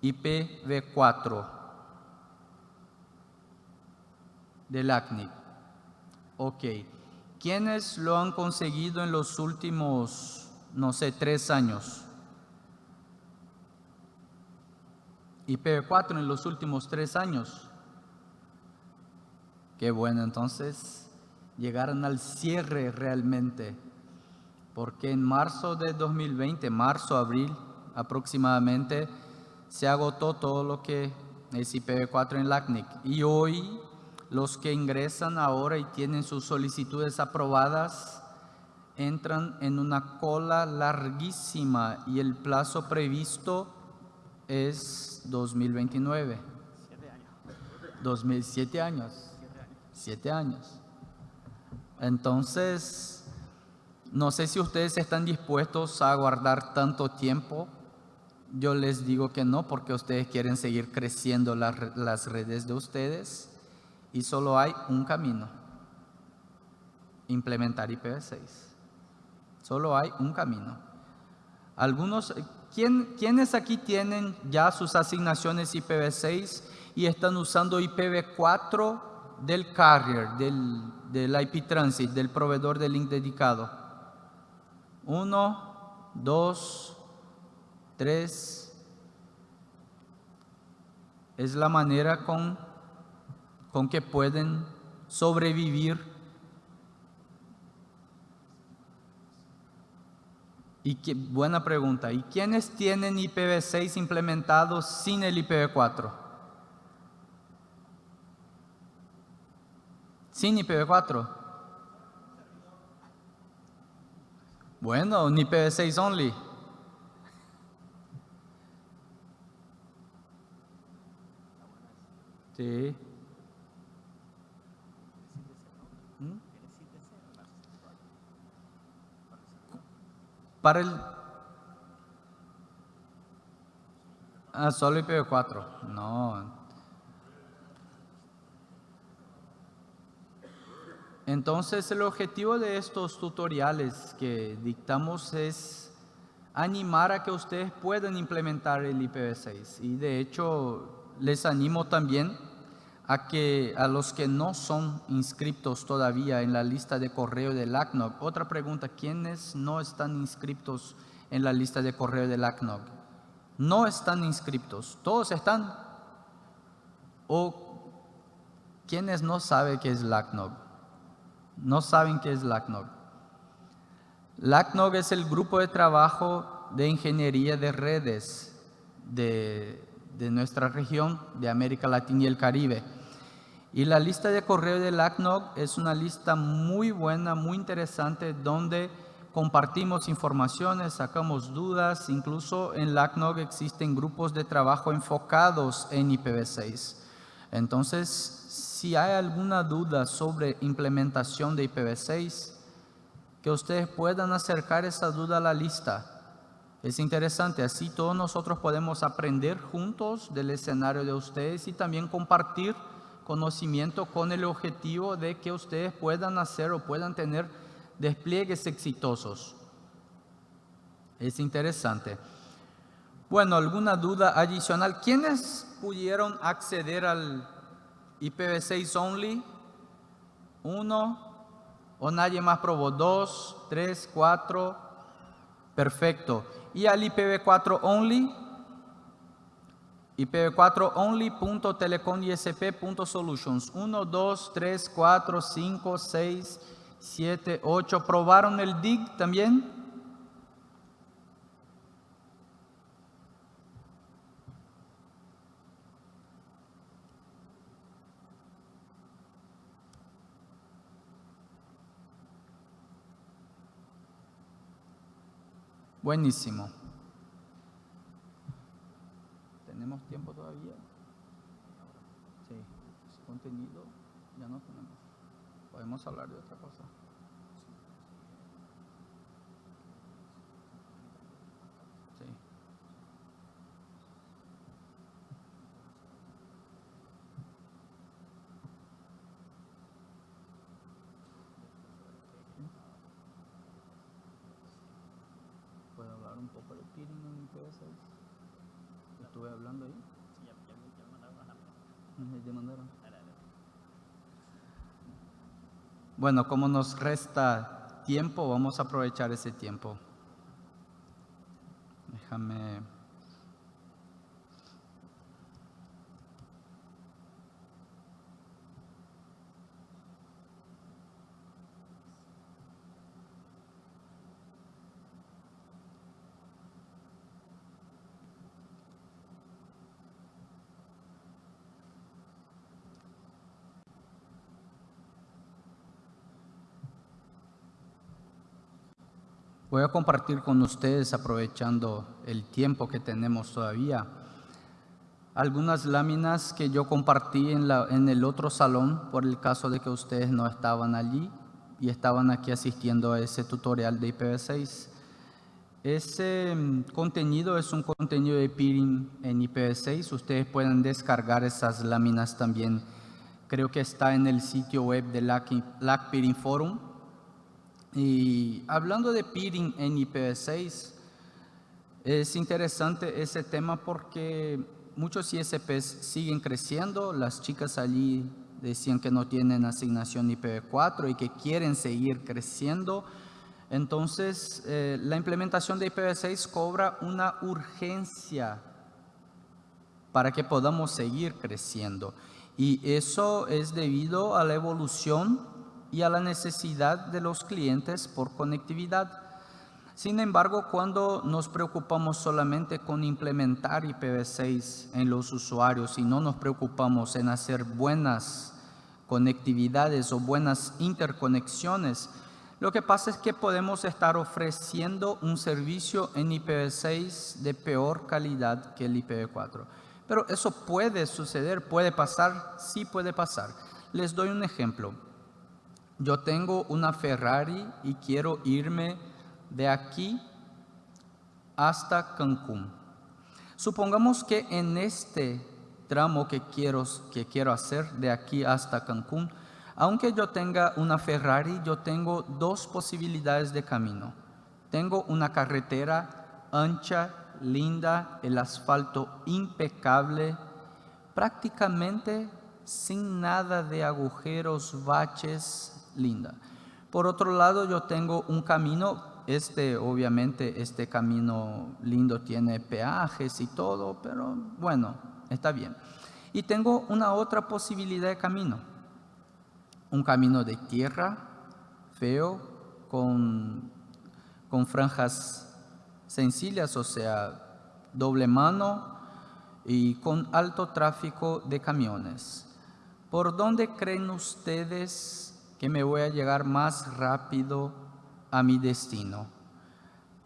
S2: IPv4 del ACNIC? Ok. ¿Quiénes lo han conseguido en los últimos, no sé, tres años? IPv4 en los últimos tres años. Qué bueno, entonces llegaron al cierre realmente, porque en marzo de 2020, marzo, abril aproximadamente, se agotó todo lo que es IPv4 en LACNIC. Y hoy los que ingresan ahora y tienen sus solicitudes aprobadas entran en una cola larguísima y el plazo previsto es 2029. Siete años. 2007 años. Siete años. Entonces, no sé si ustedes están dispuestos a aguardar tanto tiempo. Yo les digo que no, porque ustedes quieren seguir creciendo las redes de ustedes y solo hay un camino. Implementar IPv6. Solo hay un camino. Algunos ¿Quién, ¿Quiénes aquí tienen ya sus asignaciones IPv6 y están usando IPv4 del carrier, del, del IP transit, del proveedor de link dedicado? Uno, dos, tres. Es la manera con, con que pueden sobrevivir Y qué, buena pregunta. ¿Y quiénes tienen IPv6 implementado sin el IPv4? Sin IPv4. Bueno, un IPv6 only. Sí. Para el... Ah, solo IPv4. No. Entonces el objetivo de estos tutoriales que dictamos es animar a que ustedes puedan implementar el IPv6 y de hecho les animo también a que a los que no son inscritos todavía en la lista de correo del ACNOG. Otra pregunta, ¿quiénes no están inscritos en la lista de correo del ACNOG? No están inscritos, ¿todos están? ¿O quiénes no saben qué es LACNOG? No saben qué es LACNOG. LACNOG es el grupo de trabajo de ingeniería de redes de, de nuestra región, de América Latina y el Caribe. Y la lista de correo del ACNOG es una lista muy buena, muy interesante, donde compartimos informaciones, sacamos dudas, incluso en la existen grupos de trabajo enfocados en IPv6. Entonces, si hay alguna duda sobre implementación de IPv6, que ustedes puedan acercar esa duda a la lista. Es interesante, así todos nosotros podemos aprender juntos del escenario de ustedes y también compartir conocimiento con el objetivo de que ustedes puedan hacer o puedan tener despliegues exitosos. Es interesante. Bueno, ¿alguna duda adicional? ¿Quiénes pudieron acceder al IPv6 only? Uno, o nadie más probó. Dos, tres, cuatro. Perfecto. ¿Y al IPv4 only? IPv4 only.telecomisp.solutions 1, 2, 3, 4, 5, 6, 7, 8. ¿Probaron el DIG también? Buenísimo. ¿Tenemos tiempo todavía? Sí. Contenido, ya no tenemos. Podemos hablar de otra cosa. Sí. ¿Puedo hablar un poco de peering en IPv6? Estuve hablando ahí. Ujú, ya mandaron. Bueno, como nos resta tiempo, vamos a aprovechar ese tiempo. Déjame. Voy a compartir con ustedes, aprovechando el tiempo que tenemos todavía, algunas láminas que yo compartí en, la- en el otro salón por el caso de que ustedes no estaban allí y estaban aquí asistiendo a ese tutorial de IPv6. Ese mm, contenido es un contenido de peering en IPv6. Ustedes pueden descargar esas láminas también. Creo que está en el sitio web de LAC, LAC Peering Forum. Y hablando de peering en IPv6, es interesante ese tema porque muchos ISPs siguen creciendo. Las chicas allí decían que no tienen asignación IPv4 y que quieren seguir creciendo. Entonces, eh, la implementación de IPv6 cobra una urgencia para que podamos seguir creciendo. Y eso es debido a la evolución y a la necesidad de los clientes por conectividad. Sin embargo, cuando nos preocupamos solamente con implementar IPv6 en los usuarios y no nos preocupamos en hacer buenas conectividades o buenas interconexiones, lo que pasa es que podemos estar ofreciendo un servicio en IPv6 de peor calidad que el IPv4. Pero eso puede suceder, puede pasar, sí puede pasar. Les doy un ejemplo. Yo tengo una Ferrari y quiero irme de aquí hasta Cancún. Supongamos que en este tramo que quiero, que quiero hacer de aquí hasta Cancún, aunque yo tenga una Ferrari, yo tengo dos posibilidades de camino. Tengo una carretera ancha, linda, el asfalto impecable, prácticamente sin nada de agujeros, baches, linda. Por otro lado, yo tengo un camino, este obviamente este camino lindo tiene peajes y todo, pero bueno, está bien. Y tengo una otra posibilidad de camino, un camino de tierra, feo, con, con franjas sencillas, o sea, doble mano y con alto tráfico de camiones. ¿Por dónde creen ustedes que me voy a llegar más rápido a mi destino?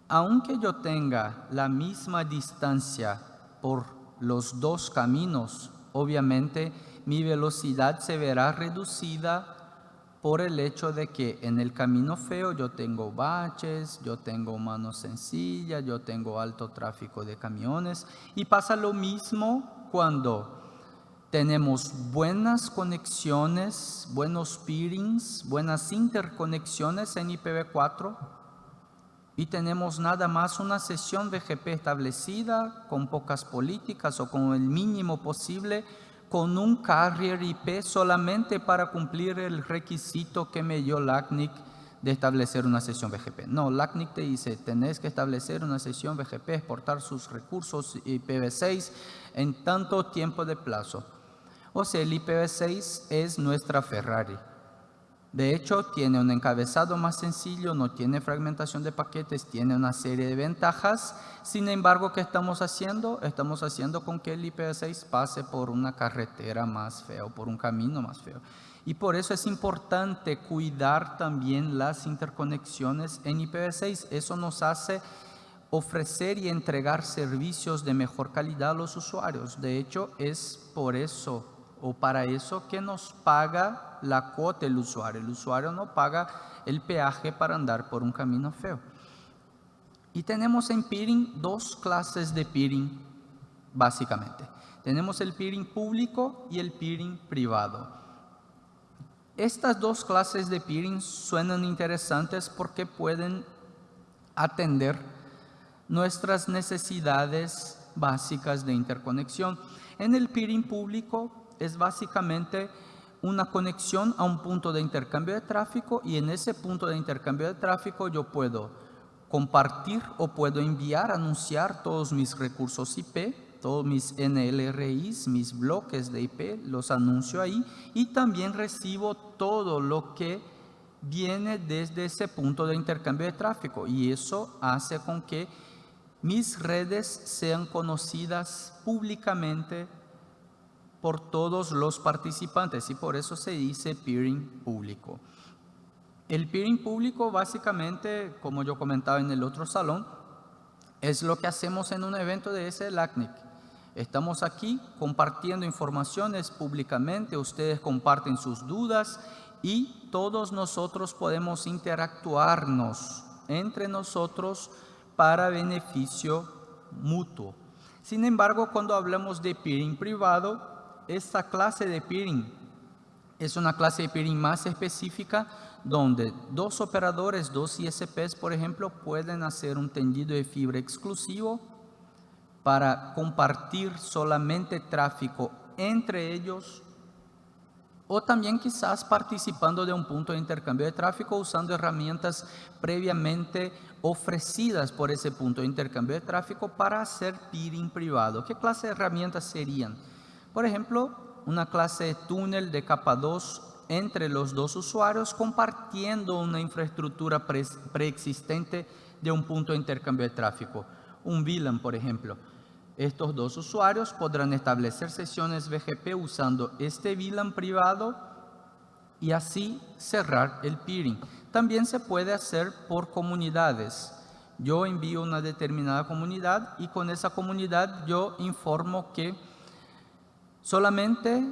S2: Aunque yo tenga la misma distancia por los dos caminos, obviamente mi velocidad se verá reducida por el hecho de que en el camino feo yo tengo baches, yo tengo mano sencilla, yo tengo alto tráfico de camiones y pasa lo mismo cuando tenemos buenas conexiones, buenos peerings, buenas interconexiones en IPv4 y tenemos nada más una sesión BGP establecida con pocas políticas o con el mínimo posible con un carrier IP solamente para cumplir el requisito que me dio LACNIC de establecer una sesión BGP. No, LACNIC te dice, tenés que establecer una sesión BGP, exportar sus recursos IPv6 en tanto tiempo de plazo. O sea, el IPv6 es nuestra Ferrari. De hecho, tiene un encabezado más sencillo, no tiene fragmentación de paquetes, tiene una serie de ventajas. Sin embargo, ¿qué estamos haciendo? Estamos haciendo con que el IPv6 pase por una carretera más fea o por un camino más feo. Y por eso es importante cuidar también las interconexiones en IPv6. Eso nos hace ofrecer y entregar servicios de mejor calidad a los usuarios. De hecho, es por eso o para eso que nos paga la cuota el usuario. El usuario no paga el peaje para andar por un camino feo. Y tenemos en peering dos clases de peering, básicamente. Tenemos el peering público y el peering privado. Estas dos clases de peering suenan interesantes porque pueden atender nuestras necesidades básicas de interconexión. En el peering público es básicamente una conexión a un punto de intercambio de tráfico y en ese punto de intercambio de tráfico yo puedo compartir o puedo enviar, anunciar todos mis recursos IP, todos mis NLRIs, mis bloques de IP, los anuncio ahí y también recibo todo lo que viene desde ese punto de intercambio de tráfico y eso hace con que mis redes sean conocidas públicamente por todos los participantes y por eso se dice peering público. El peering público básicamente, como yo comentaba en el otro salón, es lo que hacemos en un evento de ese LACNIC. Estamos aquí compartiendo informaciones públicamente, ustedes comparten sus dudas y todos nosotros podemos interactuarnos entre nosotros para beneficio mutuo. Sin embargo, cuando hablamos de peering privado, esta clase de peering es una clase de peering más específica donde dos operadores, dos ISPs, por ejemplo, pueden hacer un tendido de fibra exclusivo para compartir solamente tráfico entre ellos o también quizás participando de un punto de intercambio de tráfico usando herramientas previamente ofrecidas por ese punto de intercambio de tráfico para hacer peering privado. ¿Qué clase de herramientas serían? Por ejemplo, una clase de túnel de capa 2 entre los dos usuarios compartiendo una infraestructura preexistente de un punto de intercambio de tráfico. Un VLAN, por ejemplo. Estos dos usuarios podrán establecer sesiones BGP usando este VLAN privado y así cerrar el peering. También se puede hacer por comunidades. Yo envío una determinada comunidad y con esa comunidad yo informo que Solamente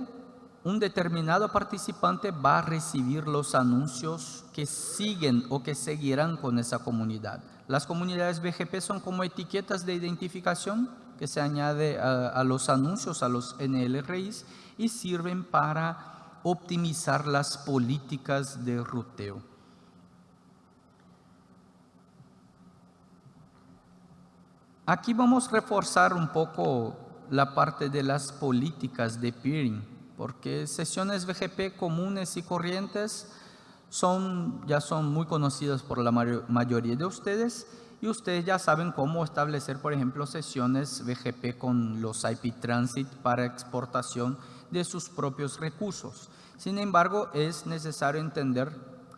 S2: un determinado participante va a recibir los anuncios que siguen o que seguirán con esa comunidad. Las comunidades BGP son como etiquetas de identificación que se añade a, los anuncios, a los NLRIs y sirven para optimizar las políticas de ruteo. Aquí vamos a reforzar un poco la parte de las políticas de peering, porque sesiones BGP comunes y corrientes son, ya son muy conocidas por la mayoría de ustedes y ustedes ya saben cómo establecer, por ejemplo, sesiones BGP con los IP Transit para exportación de sus propios recursos. Sin embargo, es necesario entender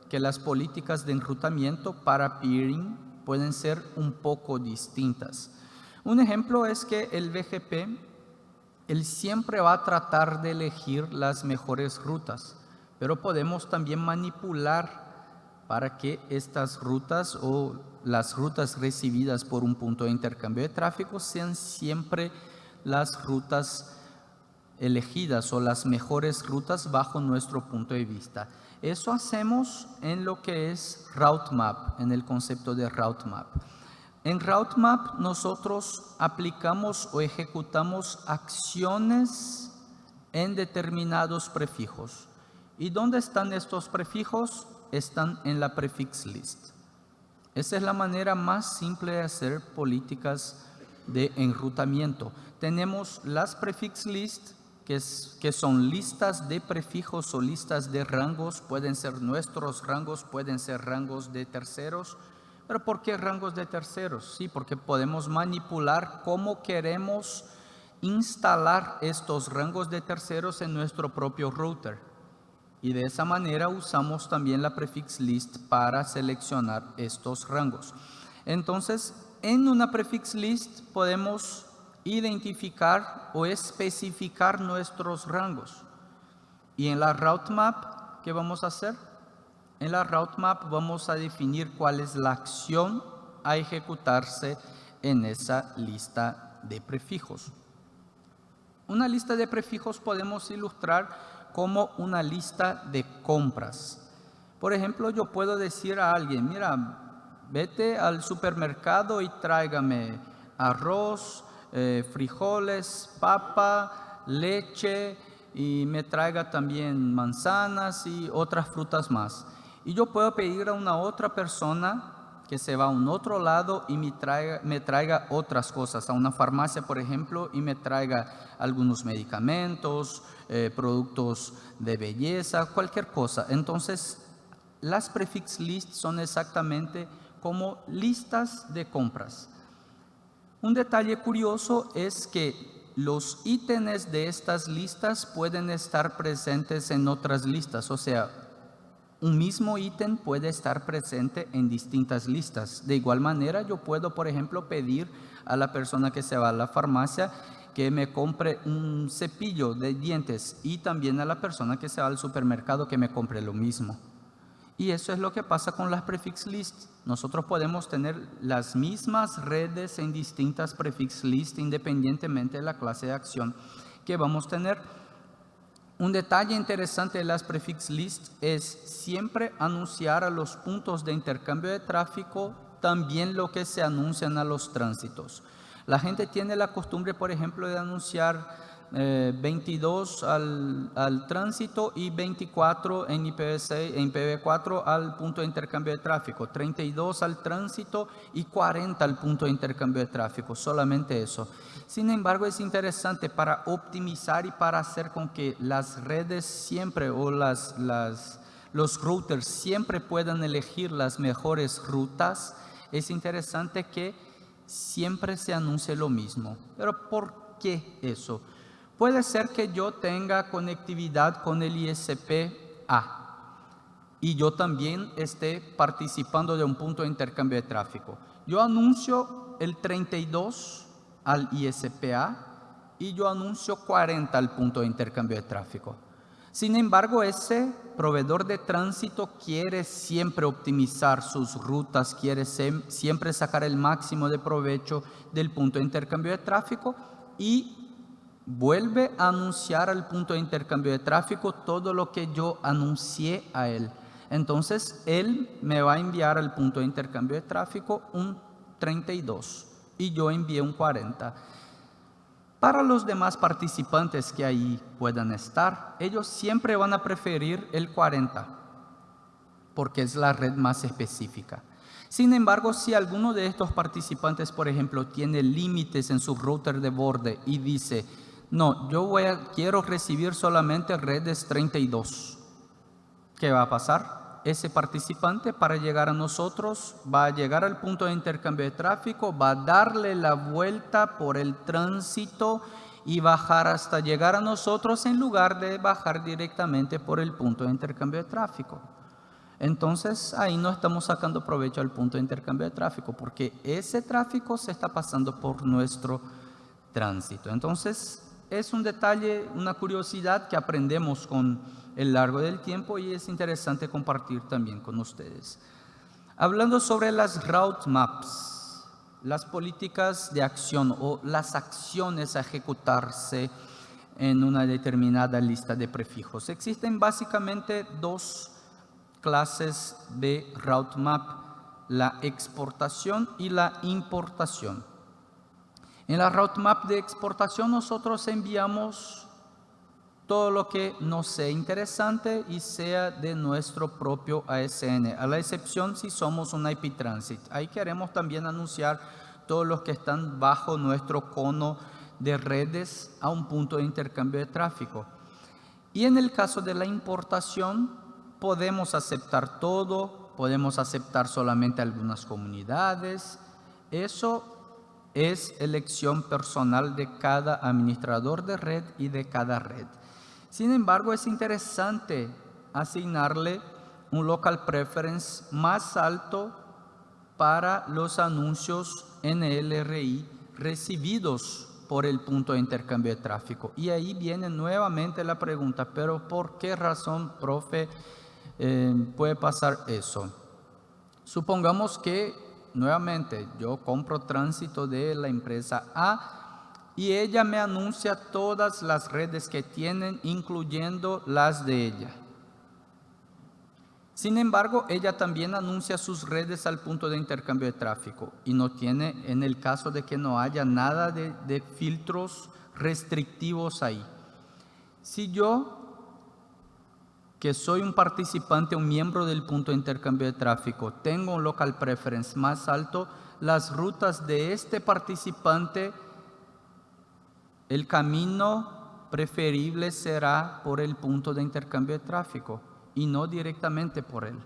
S2: que las políticas de enrutamiento para peering pueden ser un poco distintas. Un ejemplo es que el BGP, él siempre va a tratar de elegir las mejores rutas, pero podemos también manipular para que estas rutas o las rutas recibidas por un punto de intercambio de tráfico sean siempre las rutas elegidas o las mejores rutas bajo nuestro punto de vista. Eso hacemos en lo que es Route Map, en el concepto de Route Map. En RouteMap nosotros aplicamos o ejecutamos acciones en determinados prefijos. ¿Y dónde están estos prefijos? Están en la prefix list. Esa es la manera más simple de hacer políticas de enrutamiento. Tenemos las prefix list, que son listas de prefijos o listas de rangos. Pueden ser nuestros rangos, pueden ser rangos de terceros pero ¿por qué rangos de terceros? Sí, porque podemos manipular cómo queremos instalar estos rangos de terceros en nuestro propio router. Y de esa manera usamos también la prefix list para seleccionar estos rangos. Entonces, en una prefix list podemos identificar o especificar nuestros rangos. Y en la route map, ¿qué vamos a hacer? En la route map vamos a definir cuál es la acción a ejecutarse en esa lista de prefijos. Una lista de prefijos podemos ilustrar como una lista de compras. Por ejemplo, yo puedo decir a alguien, mira, vete al supermercado y tráigame arroz, eh, frijoles, papa, leche y me traiga también manzanas y otras frutas más. Y yo puedo pedir a una otra persona que se va a un otro lado y me traiga, me traiga otras cosas, a una farmacia, por ejemplo, y me traiga algunos medicamentos, eh, productos de belleza, cualquier cosa. Entonces, las prefix lists son exactamente como listas de compras. Un detalle curioso es que los ítems de estas listas pueden estar presentes en otras listas, o sea, un mismo ítem puede estar presente en distintas listas. De igual manera, yo puedo, por ejemplo, pedir a la persona que se va a la farmacia que me compre un cepillo de dientes y también a la persona que se va al supermercado que me compre lo mismo. Y eso es lo que pasa con las prefix lists. Nosotros podemos tener las mismas redes en distintas prefix lists independientemente de la clase de acción que vamos a tener. Un detalle interesante de las prefix lists es siempre anunciar a los puntos de intercambio de tráfico también lo que se anuncian a los tránsitos. La gente tiene la costumbre, por ejemplo, de anunciar 22 eh, al, tránsito y 24 en IPv6, en IPv4 al punto de intercambio de tráfico, 32 al tránsito y 40 al punto de intercambio de tráfico, solamente eso. Sin embargo, es interesante para optimizar y para hacer con que las redes siempre o las, las, los routers siempre puedan elegir las mejores rutas, es interesante que siempre se anuncie lo mismo. Pero ¿por qué eso? Puede ser que yo tenga conectividad con el ISP-A y yo también esté participando de un punto de intercambio de tráfico. Yo anuncio el 32 al ISP-A y yo anuncio 40 al punto de intercambio de tráfico. Sin embargo, ese proveedor de tránsito quiere siempre optimizar sus rutas, quiere siempre sacar el máximo de provecho del punto de intercambio de tráfico y vuelve a anunciar al punto de intercambio de tráfico todo lo que yo anuncié a él. Entonces, él me va a enviar al punto de intercambio de tráfico un 32 y yo envié un 40. Para los demás participantes que ahí puedan estar, ellos siempre van a preferir el 40 porque es la red más específica. Sin embargo, si alguno de estos participantes, por ejemplo, tiene límites en su router de borde y dice, no, yo voy a, quiero recibir solamente redes 32. ¿Qué va a pasar? Ese participante para llegar a nosotros va a llegar al punto de intercambio de tráfico, va a darle la vuelta por el tránsito y bajar hasta llegar a nosotros en lugar de bajar directamente por el punto de intercambio de tráfico. Entonces ahí no estamos sacando provecho al punto de intercambio de tráfico porque ese tráfico se está pasando por nuestro tránsito. Entonces es un detalle, una curiosidad que aprendemos con el largo del tiempo y es interesante compartir también con ustedes. Hablando sobre las route maps, las políticas de acción o las acciones a ejecutarse en una determinada lista de prefijos. Existen básicamente dos clases de route map, la exportación y la importación. En la roadmap de exportación nosotros enviamos todo lo que nos sea interesante y sea de nuestro propio ASN, a la excepción si somos un IP Transit. Ahí queremos también anunciar todos los que están bajo nuestro cono de redes a un punto de intercambio de tráfico. Y en el caso de la importación, podemos aceptar todo, podemos aceptar solamente algunas comunidades. Eso es elección personal de cada administrador de red y de cada red. Sin embargo, es interesante asignarle un local preference más alto para los anuncios NLRI recibidos por el punto de intercambio de tráfico. Y ahí viene nuevamente la pregunta, pero ¿por qué razón, profe, eh, puede pasar eso? Supongamos que, nuevamente, yo compro tránsito de la empresa A y ella me anuncia todas las redes que tienen, incluyendo las de ella. Sin embargo, ella también anuncia sus redes al punto de intercambio de tráfico y no tiene, en el caso de que no haya nada de, filtros restrictivos ahí. Si yo, que soy un participante, un miembro del punto de intercambio de tráfico, tengo un local preference más alto, las rutas de este participante, el camino preferible será por el punto de intercambio de tráfico y no directamente por Él.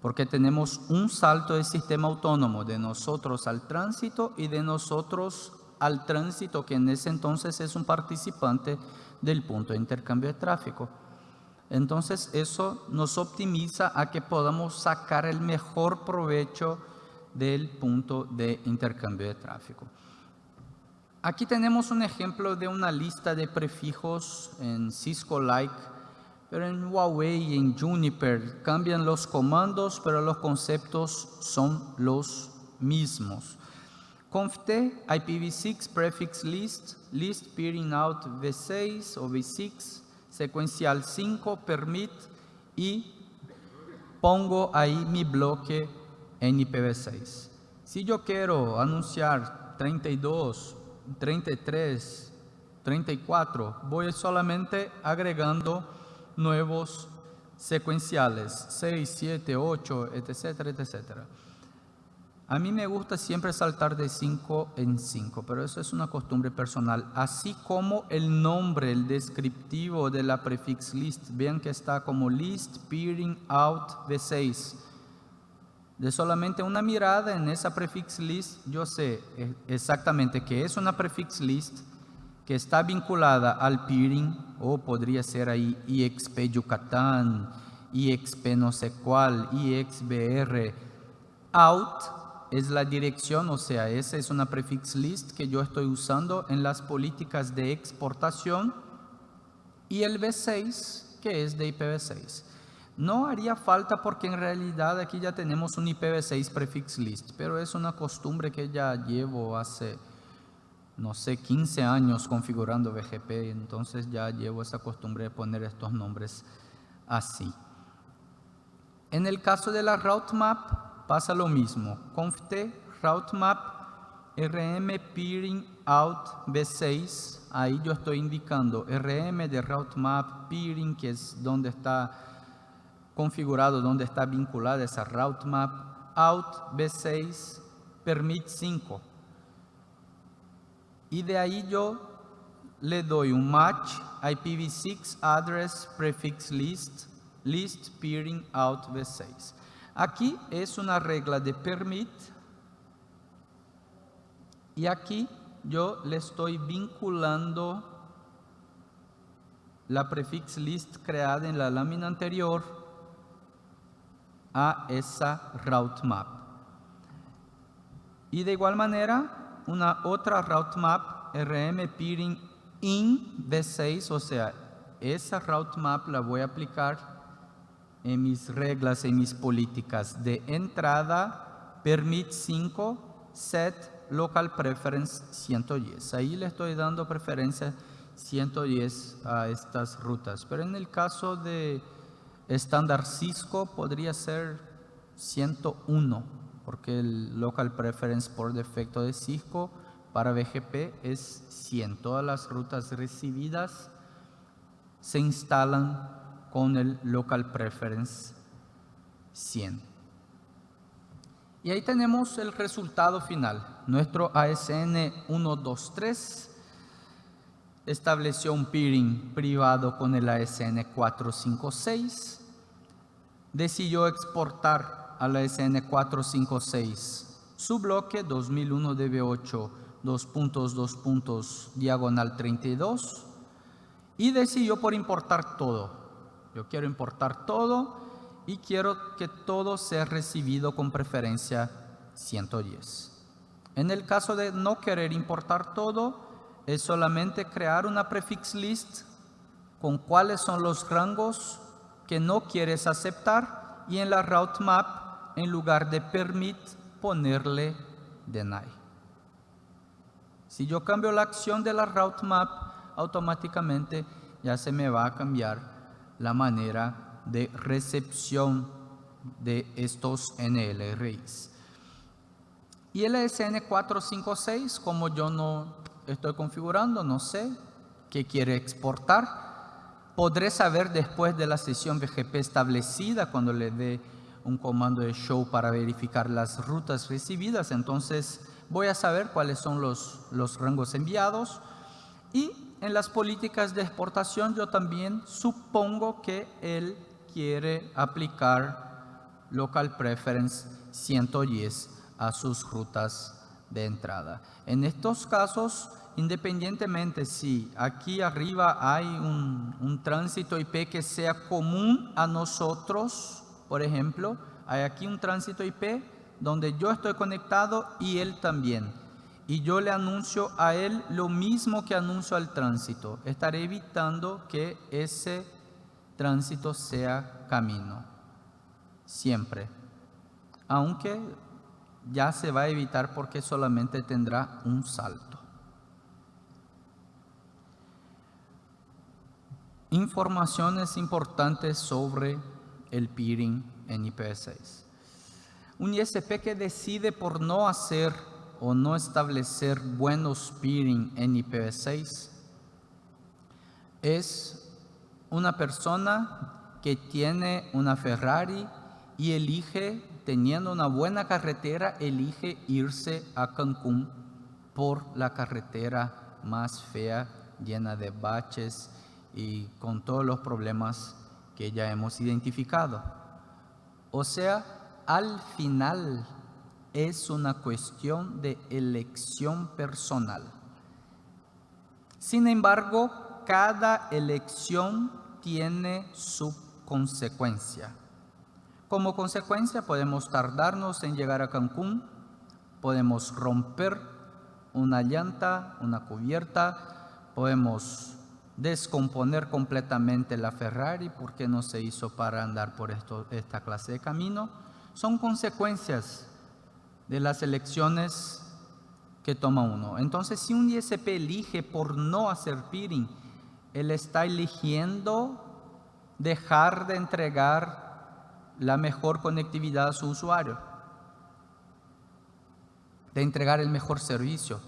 S2: Porque tenemos un salto de sistema autónomo de nosotros al tránsito y de nosotros al tránsito, que en ese entonces es un participante del punto de intercambio de tráfico. Entonces eso nos optimiza a que podamos sacar el mejor provecho del punto de intercambio de tráfico. Aquí tenemos un ejemplo de una lista de prefijos en Cisco-like pero en Huawei y en Juniper cambian los comandos, pero los conceptos son los mismos. conft IPv6 prefix list, list peering out v6 o v6, secuencial 5, permit y pongo ahí mi bloque en IPv6. Si yo quiero anunciar 32, 33, 34, voy solamente agregando nuevos secuenciales, 6, 7, 8, etcétera, etcétera. A mí me gusta siempre saltar de 5 en 5, pero eso es una costumbre personal. Así como el nombre, el descriptivo de la prefix list, vean que está como list peering out v6. De solamente una mirada en esa prefix list, yo sé exactamente qué es una prefix list, que está vinculada al peering, o podría ser ahí IXP Yucatán, IXP no sé cuál, IXBR, out es la dirección, o sea, esa es una prefix list que yo estoy usando en las políticas de exportación, y el V6, que es de IPv6. No haría falta porque en realidad aquí ya tenemos un IPv6 prefix list, pero es una costumbre que ya llevo hace no sé, 15 años configurando BGP, entonces ya llevo esa costumbre de poner estos nombres así. En el caso de la route map pasa lo mismo. conft route map rm peering out v6, ahí yo estoy indicando rm de route map peering, que es donde está configurado, donde está vinculada esa route map, out v6, permit 5 y de ahí yo le doy un match IPv6 address prefix list list peering out v6. Aquí es una regla de permit y aquí yo le estoy vinculando la prefix list creada en la lámina anterior a esa route map. Y de igual manera una otra route map RM peering in V6, o sea, esa route map la voy a aplicar en mis reglas, en mis políticas de entrada, permit 5, set local preference 110. Ahí le estoy dando preferencia 110 a estas rutas. Pero en el caso de estándar Cisco podría ser 101 porque el local preference por defecto de Cisco para BGP es 100. Todas las rutas recibidas se instalan con el local preference 100. Y ahí tenemos el resultado final. Nuestro ASN 123 estableció un peering privado con el ASN 456, decidió exportar a la SN456. Su bloque 2001 DB8, dos puntos, dos puntos, diagonal 32. Y decidió por importar todo. Yo quiero importar todo y quiero que todo sea recibido con preferencia 110. En el caso de no querer importar todo, es solamente crear una prefix list con cuáles son los rangos que no quieres aceptar y en la route map, en lugar de permit, ponerle deny. Si yo cambio la acción de la route map, automáticamente ya se me va a cambiar la manera de recepción de estos NLRIs. Y el SN456, como yo no estoy configurando, no sé qué quiere exportar, podré saber después de la sesión BGP establecida cuando le dé un comando de show para verificar las rutas recibidas. Entonces voy a saber cuáles son los, los rangos enviados y en las políticas de exportación yo también supongo que él quiere aplicar local preference 110 a sus rutas de entrada. En estos casos independientemente si aquí arriba hay un, tránsito IP que sea común a nosotros, por ejemplo, hay aquí un tránsito IP donde yo estoy conectado y él también. Y yo le anuncio a él lo mismo que anuncio al tránsito. Estaré evitando que ese tránsito sea camino. Siempre. Aunque ya se va a evitar porque solamente tendrá un salto. Informaciones importantes sobre el peering en IPv6. Un ISP que decide por no hacer o no establecer buenos peering en IPv6 es una persona que tiene una Ferrari y elige, teniendo una buena carretera, elige irse a Cancún por la carretera más fea, llena de baches, y con todos los problemas que ya hemos identificado. O sea, al final es una cuestión de elección personal. Sin embargo, cada elección tiene su consecuencia. Como consecuencia podemos tardarnos en llegar a Cancún, podemos romper una llanta, una cubierta, podemos descomponer completamente la Ferrari porque no se hizo para andar por esta clase de camino, son consecuencias de las elecciones que toma uno. Entonces, si un ISP elige por no hacer peering, él está eligiendo dejar de entregar la mejor conectividad a su usuario, de entregar el mejor servicio,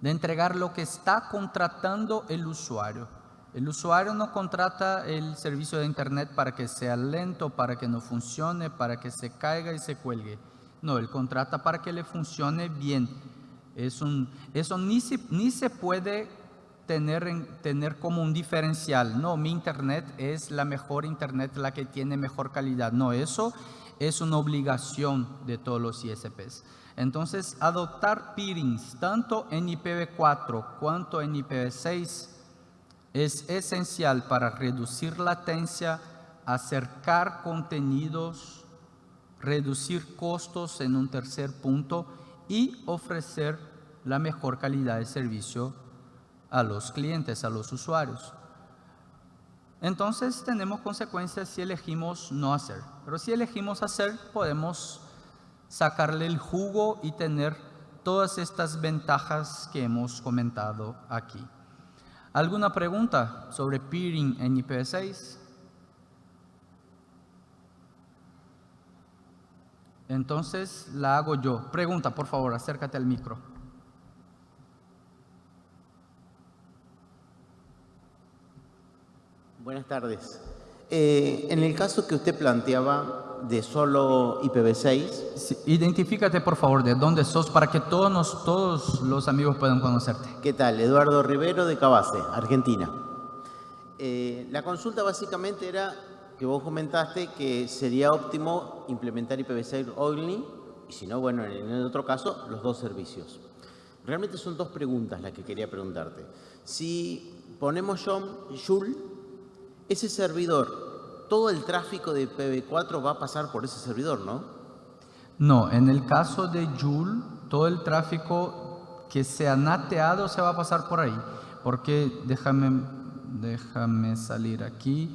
S2: de entregar lo que está contratando el usuario. El usuario no contrata el servicio de Internet para que sea lento, para que no funcione, para que se caiga y se cuelgue. No, él contrata para que le funcione bien. Es un, eso ni se, ni se puede tener, tener como un diferencial. No, mi Internet es la mejor Internet, la que tiene mejor calidad. No, eso es una obligación de todos los ISPs. Entonces, adoptar peerings tanto en IPv4 cuanto en IPv6 es esencial para reducir latencia, acercar contenidos, reducir costos en un tercer punto y ofrecer la mejor calidad de servicio a los clientes, a los usuarios. Entonces tenemos consecuencias si elegimos no hacer. Pero si elegimos hacer, podemos sacarle el jugo y tener todas estas ventajas que hemos comentado aquí. ¿Alguna pregunta sobre peering en IPv6? Entonces la hago yo. Pregunta, por favor, acércate al micro.
S3: Buenas tardes. Eh, en el caso que usted planteaba de solo IPv6.
S2: identifícate por favor de dónde sos para que todos, todos los amigos puedan conocerte.
S3: ¿Qué tal? Eduardo Rivero de Cabase, Argentina. Eh, la consulta básicamente era que vos comentaste que sería óptimo implementar IPv6 only y si no, bueno, en el otro caso, los dos servicios. Realmente son dos preguntas las que quería preguntarte. Si ponemos Joule, ese servidor todo el tráfico de IPv4 va a pasar por ese servidor, ¿no?
S2: No, en el caso de Joule, todo el tráfico que sea nateado se va a pasar por ahí. Porque déjame, déjame salir aquí.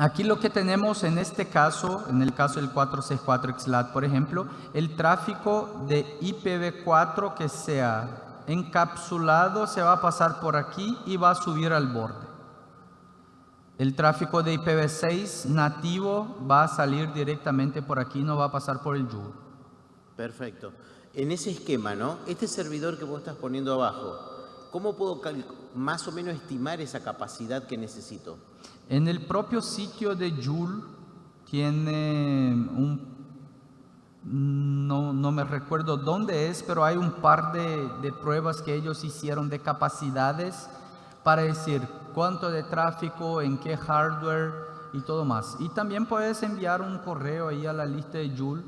S2: Aquí lo que tenemos en este caso, en el caso del 464XLAT, por ejemplo, el tráfico de IPv4 que sea encapsulado se va a pasar por aquí y va a subir al borde. El tráfico de IPv6 nativo va a salir directamente por aquí, no va a pasar por el Joule.
S3: Perfecto. En ese esquema, ¿no? Este servidor que vos estás poniendo abajo, ¿cómo puedo más o menos estimar esa capacidad que necesito?
S2: En el propio sitio de Joule tiene un, no, no me recuerdo dónde es, pero hay un par de, de pruebas que ellos hicieron de capacidades para decir cuánto de tráfico, en qué hardware y todo más. Y también puedes enviar un correo ahí a la lista de Joule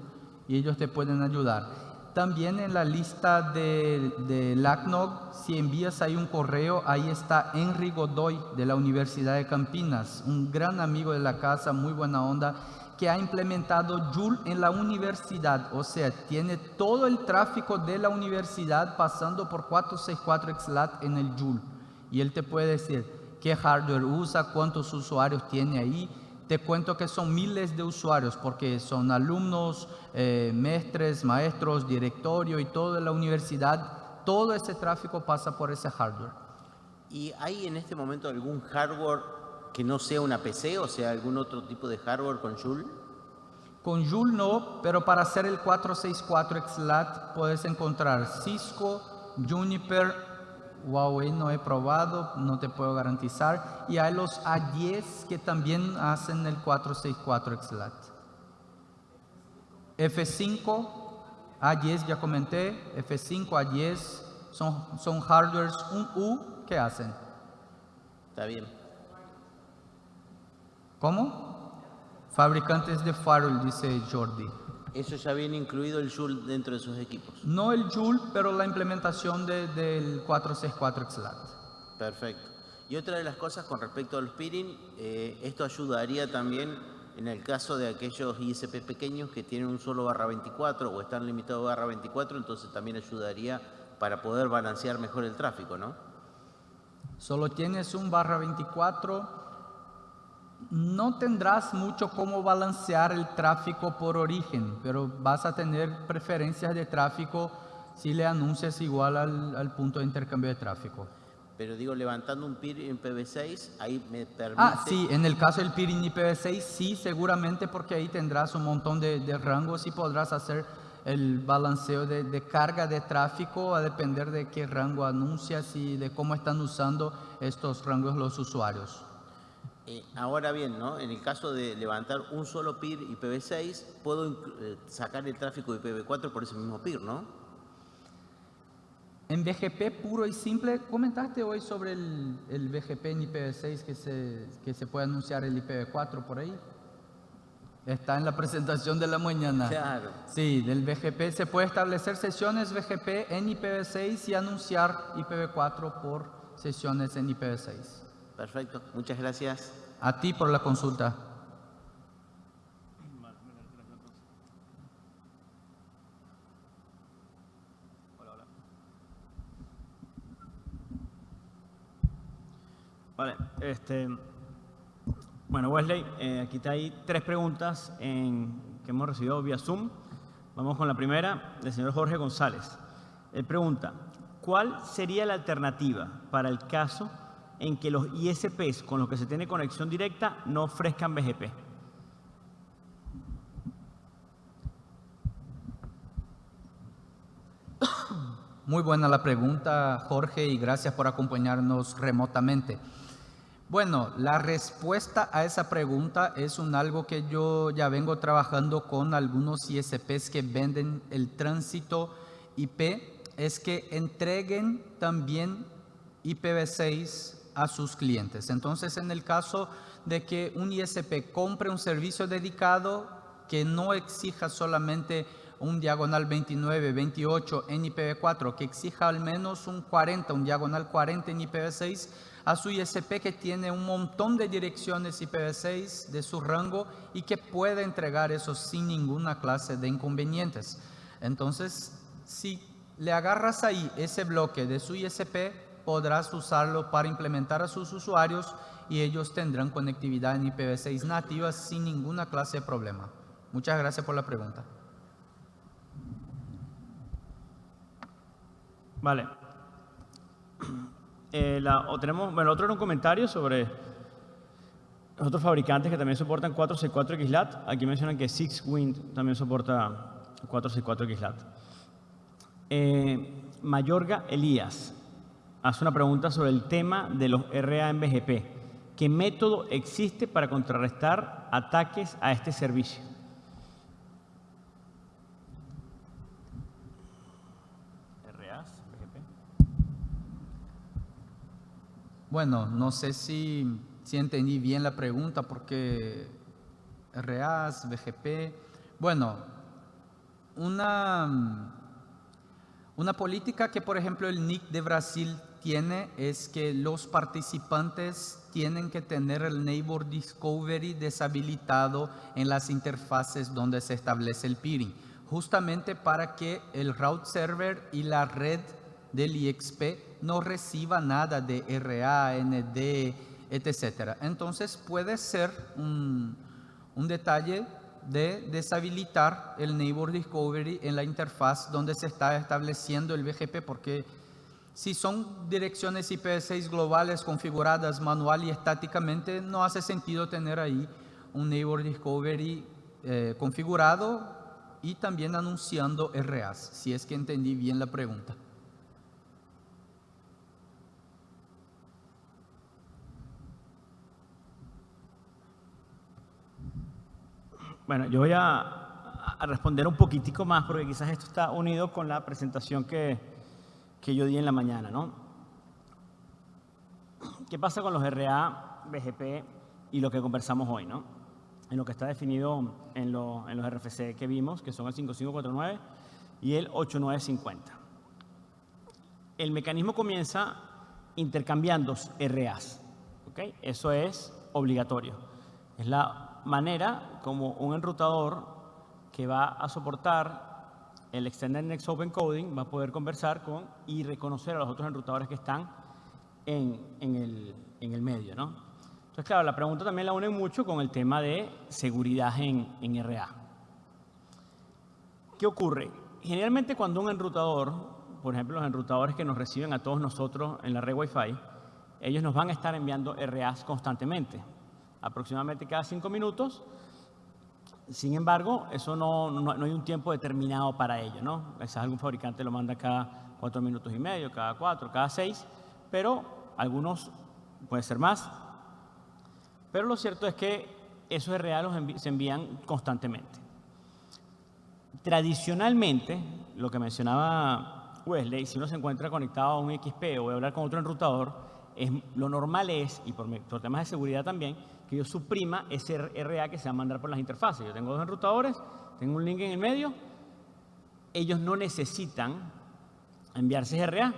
S2: y ellos te pueden ayudar. También en la lista de, de LACNOG, si envías ahí un correo, ahí está Henry Godoy de la Universidad de Campinas, un gran amigo de la casa, muy buena onda, que ha implementado Joule en la universidad. O sea, tiene todo el tráfico de la universidad pasando por 464 XLAT en el Joule. Y él te puede decir qué hardware usa, cuántos usuarios tiene ahí, te cuento que son miles de usuarios porque son alumnos, eh, maestres, maestros, directorio y toda la universidad. Todo ese tráfico pasa por ese hardware.
S3: ¿Y hay en este momento algún hardware que no sea una PC, o sea, algún otro tipo de hardware con Joule?
S2: Con Joule no, pero para hacer el 464 XLAT puedes encontrar Cisco, Juniper, Huawei no he probado, no te puedo garantizar. Y hay los A10 que también hacen el 464 XLAT. F5, A10 ya comenté, F5, A10 son, son hardwares un U que hacen.
S3: Está bien.
S2: ¿Cómo? Fabricantes de firewall, dice Jordi.
S3: ¿Eso ya viene incluido el Joule dentro de sus equipos?
S2: No el Joule, pero la implementación de, del 464 XLAT.
S3: Perfecto. Y otra de las cosas con respecto al peering, eh, esto ayudaría también en el caso de aquellos ISP pequeños que tienen un solo barra 24 o están limitados a barra 24, entonces también ayudaría para poder balancear mejor el tráfico, ¿no?
S2: Solo tienes un barra 24 no tendrás mucho cómo balancear el tráfico por origen, pero vas a tener preferencias de tráfico si le anuncias igual al, punto de intercambio de tráfico.
S3: Pero digo, levantando un PIR en IPv6, ahí me permite...
S2: Ah, sí, en el caso del PIR en IPv6, sí, seguramente porque ahí tendrás un montón de, rangos y podrás hacer el balanceo de, de, carga de tráfico a depender de qué rango anuncias y de cómo están usando estos rangos los usuarios.
S3: Eh, ahora bien, ¿no? en el caso de levantar un solo PIR IPv6, puedo eh, sacar el tráfico de IPv4 por ese mismo PIR, ¿no?
S2: En BGP puro y simple, comentaste hoy sobre el, el BGP en IPv6 que se, que se puede anunciar el IPv4 por ahí. Está en la presentación de la mañana.
S3: Claro.
S2: Sí, del BGP se puede establecer sesiones BGP en IPv6 y anunciar IPv4 por sesiones en IPv6.
S3: Perfecto, muchas gracias.
S2: A ti por la consulta.
S1: Vale, este, bueno, Wesley, eh, aquí hay tres preguntas en, que hemos recibido vía Zoom. Vamos con la primera, del señor Jorge González. Él pregunta, ¿cuál sería la alternativa para el caso en que los ISPs con los que se tiene conexión directa no ofrezcan BGP?
S2: Muy buena la pregunta, Jorge, y gracias por acompañarnos remotamente. Bueno, la respuesta a esa pregunta es un algo que yo ya vengo trabajando con algunos ISPs que venden el tránsito IP, es que entreguen también IPv6 a sus clientes. Entonces, en el caso de que un ISP compre un servicio dedicado que no exija solamente un diagonal 29, 28 en IPv4, que exija al menos un 40, un diagonal 40 en IPv6, a su ISP que tiene un montón de direcciones IPv6 de su rango y que puede entregar eso sin ninguna clase de inconvenientes. Entonces, si le agarras ahí ese bloque de su ISP, podrás usarlo para implementar a sus usuarios y ellos tendrán conectividad en IPv6 nativa sin ninguna clase de problema. Muchas gracias por la pregunta.
S1: Vale. Eh, la, o tenemos, bueno, otro era un comentario sobre los otros fabricantes que también soportan 464 XLAT. Aquí mencionan que SixWind también soporta 464 XLAT. Eh, Mayorga Elías hace una pregunta sobre el tema de los RA en BGP. ¿Qué método existe para contrarrestar ataques a este servicio?
S2: Bueno, no sé si, si entendí bien la pregunta porque RAS, BGP, bueno, una, una política que por ejemplo el NIC de Brasil tiene es que los participantes tienen que tener el Neighbor Discovery deshabilitado en las interfaces donde se establece el peering, justamente para que el route server y la red del IXP no reciba nada de RA, ND, etc. Entonces puede ser un, detalle de deshabilitar el Neighbor Discovery en la interfaz donde se está estableciendo el BGP porque si son direcciones IPv6 globales configuradas manual y estáticamente, no hace sentido tener ahí un Neighbor Discovery eh, configurado y también anunciando RAs, si es que entendí bien la pregunta.
S1: Bueno, yo voy a, responder un poquitico más porque quizás esto está unido con la presentación que, que yo di en la mañana, ¿no? ¿Qué pasa con los RA, BGP y lo que conversamos hoy, ¿no? En lo que está definido en, los RFC que vimos, que son el 5549 y el 8950. El mecanismo comienza intercambiando RAs, ¿ok? Eso es obligatorio. Es la manera como un enrutador que va a soportar el Extended Next Open Coding va a poder conversar con y reconocer a los otros enrutadores que están en, el, en el, medio. ¿no? Entonces, claro, la pregunta también la une mucho con el tema de seguridad en, en RA. ¿Qué ocurre? Generalmente cuando un enrutador, por ejemplo los enrutadores que nos reciben a todos nosotros en la red Wi-Fi, ellos nos van a estar enviando RAs constantemente aproximadamente cada cinco minutos. Sin embargo, eso no, no, hay un tiempo determinado para ello, ¿no? Quizás algún fabricante lo manda cada cuatro minutos y medio, cada cuatro, cada seis, pero algunos puede ser más. Pero lo cierto es que esos RA se envían constantemente. Tradicionalmente, lo que mencionaba Wesley, si uno se encuentra conectado a un XP o voy a hablar con otro enrutador, es, lo normal es, y por, por temas de seguridad también, que yo suprima ese RA que se va a mandar por las interfaces. Yo tengo dos enrutadores, tengo un link en el medio, ellos no necesitan enviarse ese RA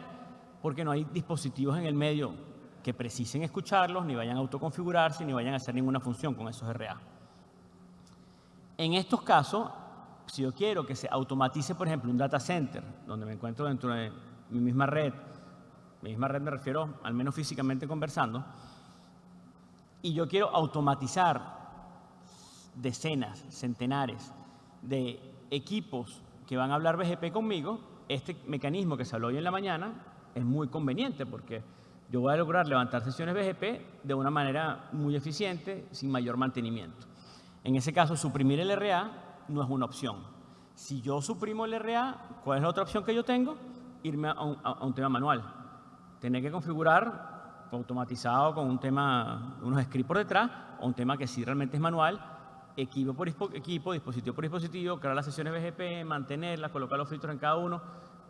S1: porque no hay dispositivos en el medio que precisen escucharlos, ni vayan a autoconfigurarse, ni vayan a hacer ninguna función con esos RA. En estos casos, si yo quiero que se automatice, por ejemplo, un data center, donde me encuentro dentro de mi misma red, mi misma red me refiero al menos físicamente conversando, y yo quiero automatizar decenas, centenares de equipos que van a hablar BGP conmigo, este mecanismo que se habló hoy en la mañana es muy conveniente porque yo voy a lograr levantar sesiones BGP de una manera muy eficiente, sin mayor mantenimiento. En ese caso, suprimir el RA no es una opción. Si yo suprimo el RA, ¿cuál es la otra opción que yo tengo? Irme a un, a un tema manual. Tener que configurar automatizado con un tema, unos scripts por detrás, o un tema que sí realmente es manual, equipo por equipo, dispositivo por dispositivo, crear las sesiones BGP, mantenerlas, colocar los filtros en cada uno,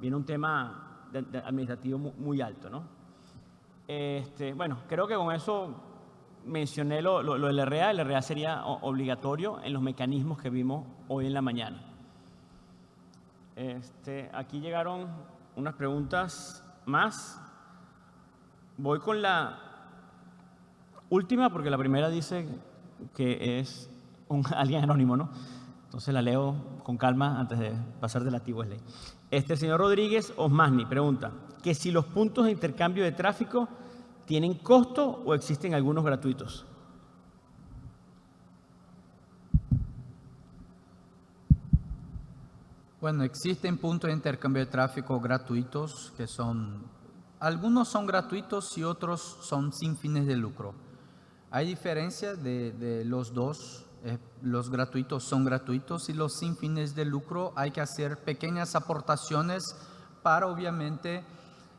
S1: viene un tema administrativo muy, alto. ¿no? Este, bueno, creo que con eso mencioné lo, lo, del RA. El RA sería obligatorio en los mecanismos que vimos hoy en la mañana. Este, aquí llegaron unas preguntas más. Voy con la última, porque la primera dice que es un, alguien anónimo, ¿no? Entonces la leo con calma antes de pasar del activo ley. Este señor Rodríguez Osmani pregunta que si los puntos de intercambio de tráfico tienen costo o existen algunos gratuitos.
S2: Bueno, existen puntos de intercambio de tráfico gratuitos que son, algunos son gratuitos y otros son sin fines de lucro. Hay diferencia de, los dos, eh, los gratuitos son gratuitos y los sin fines de lucro hay que hacer pequeñas aportaciones para obviamente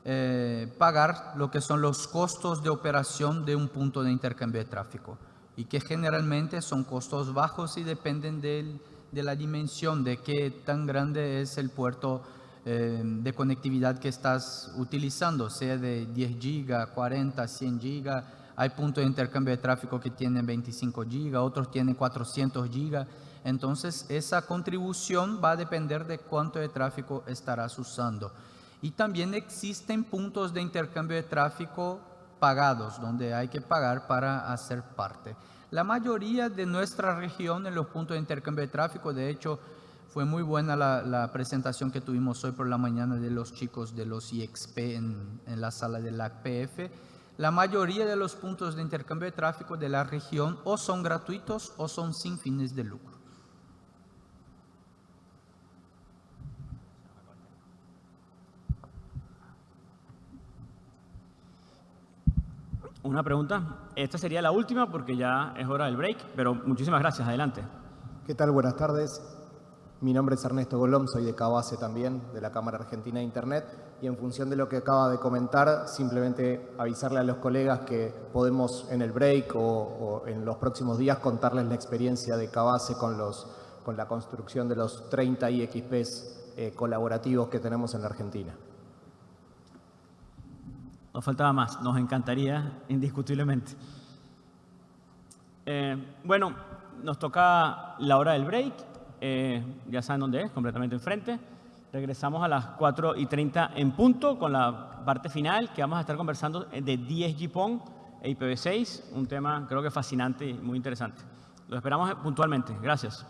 S2: eh, pagar lo que son los costos de operación de un punto de intercambio de tráfico y que generalmente son costos bajos y dependen de la dimensión de qué tan grande es el puerto eh, de conectividad que estás utilizando, sea de 10 GB, 40, 100 GB. Hay puntos de intercambio de tráfico que tienen 25 GB, otros tienen 400 GB. Entonces, esa contribución va a depender de cuánto de tráfico estarás usando. Y también existen puntos de intercambio de tráfico pagados, donde hay que pagar para hacer parte. La mayoría de nuestra región en los puntos de intercambio de tráfico, de hecho, fue muy buena la, presentación que tuvimos hoy por la mañana de los chicos de los IXP en, en la sala de la PF. La mayoría de los puntos de intercambio de tráfico de la región o son gratuitos o son sin fines de lucro.
S1: Una pregunta. Esta sería la última porque ya es hora del break, pero muchísimas gracias. Adelante.
S4: ¿Qué tal? Buenas tardes. Mi nombre es Ernesto Golom, soy de Cabase también, de la Cámara Argentina de Internet. Y en función de lo que acaba de comentar, simplemente avisarle a los colegas que podemos en el break o, en los próximos días contarles la experiencia de Cabase con, los, con la construcción de los 30 IXPs eh, colaborativos que tenemos en la Argentina.
S1: Nos faltaba más, nos encantaría indiscutiblemente. Eh, bueno, nos toca la hora del break, eh, ya saben dónde es, completamente enfrente. Regresamos a las 4 y 30 en punto con la parte final que vamos a estar conversando de 10 GPON e IPv6, un tema creo que fascinante y muy interesante. Lo esperamos puntualmente. Gracias.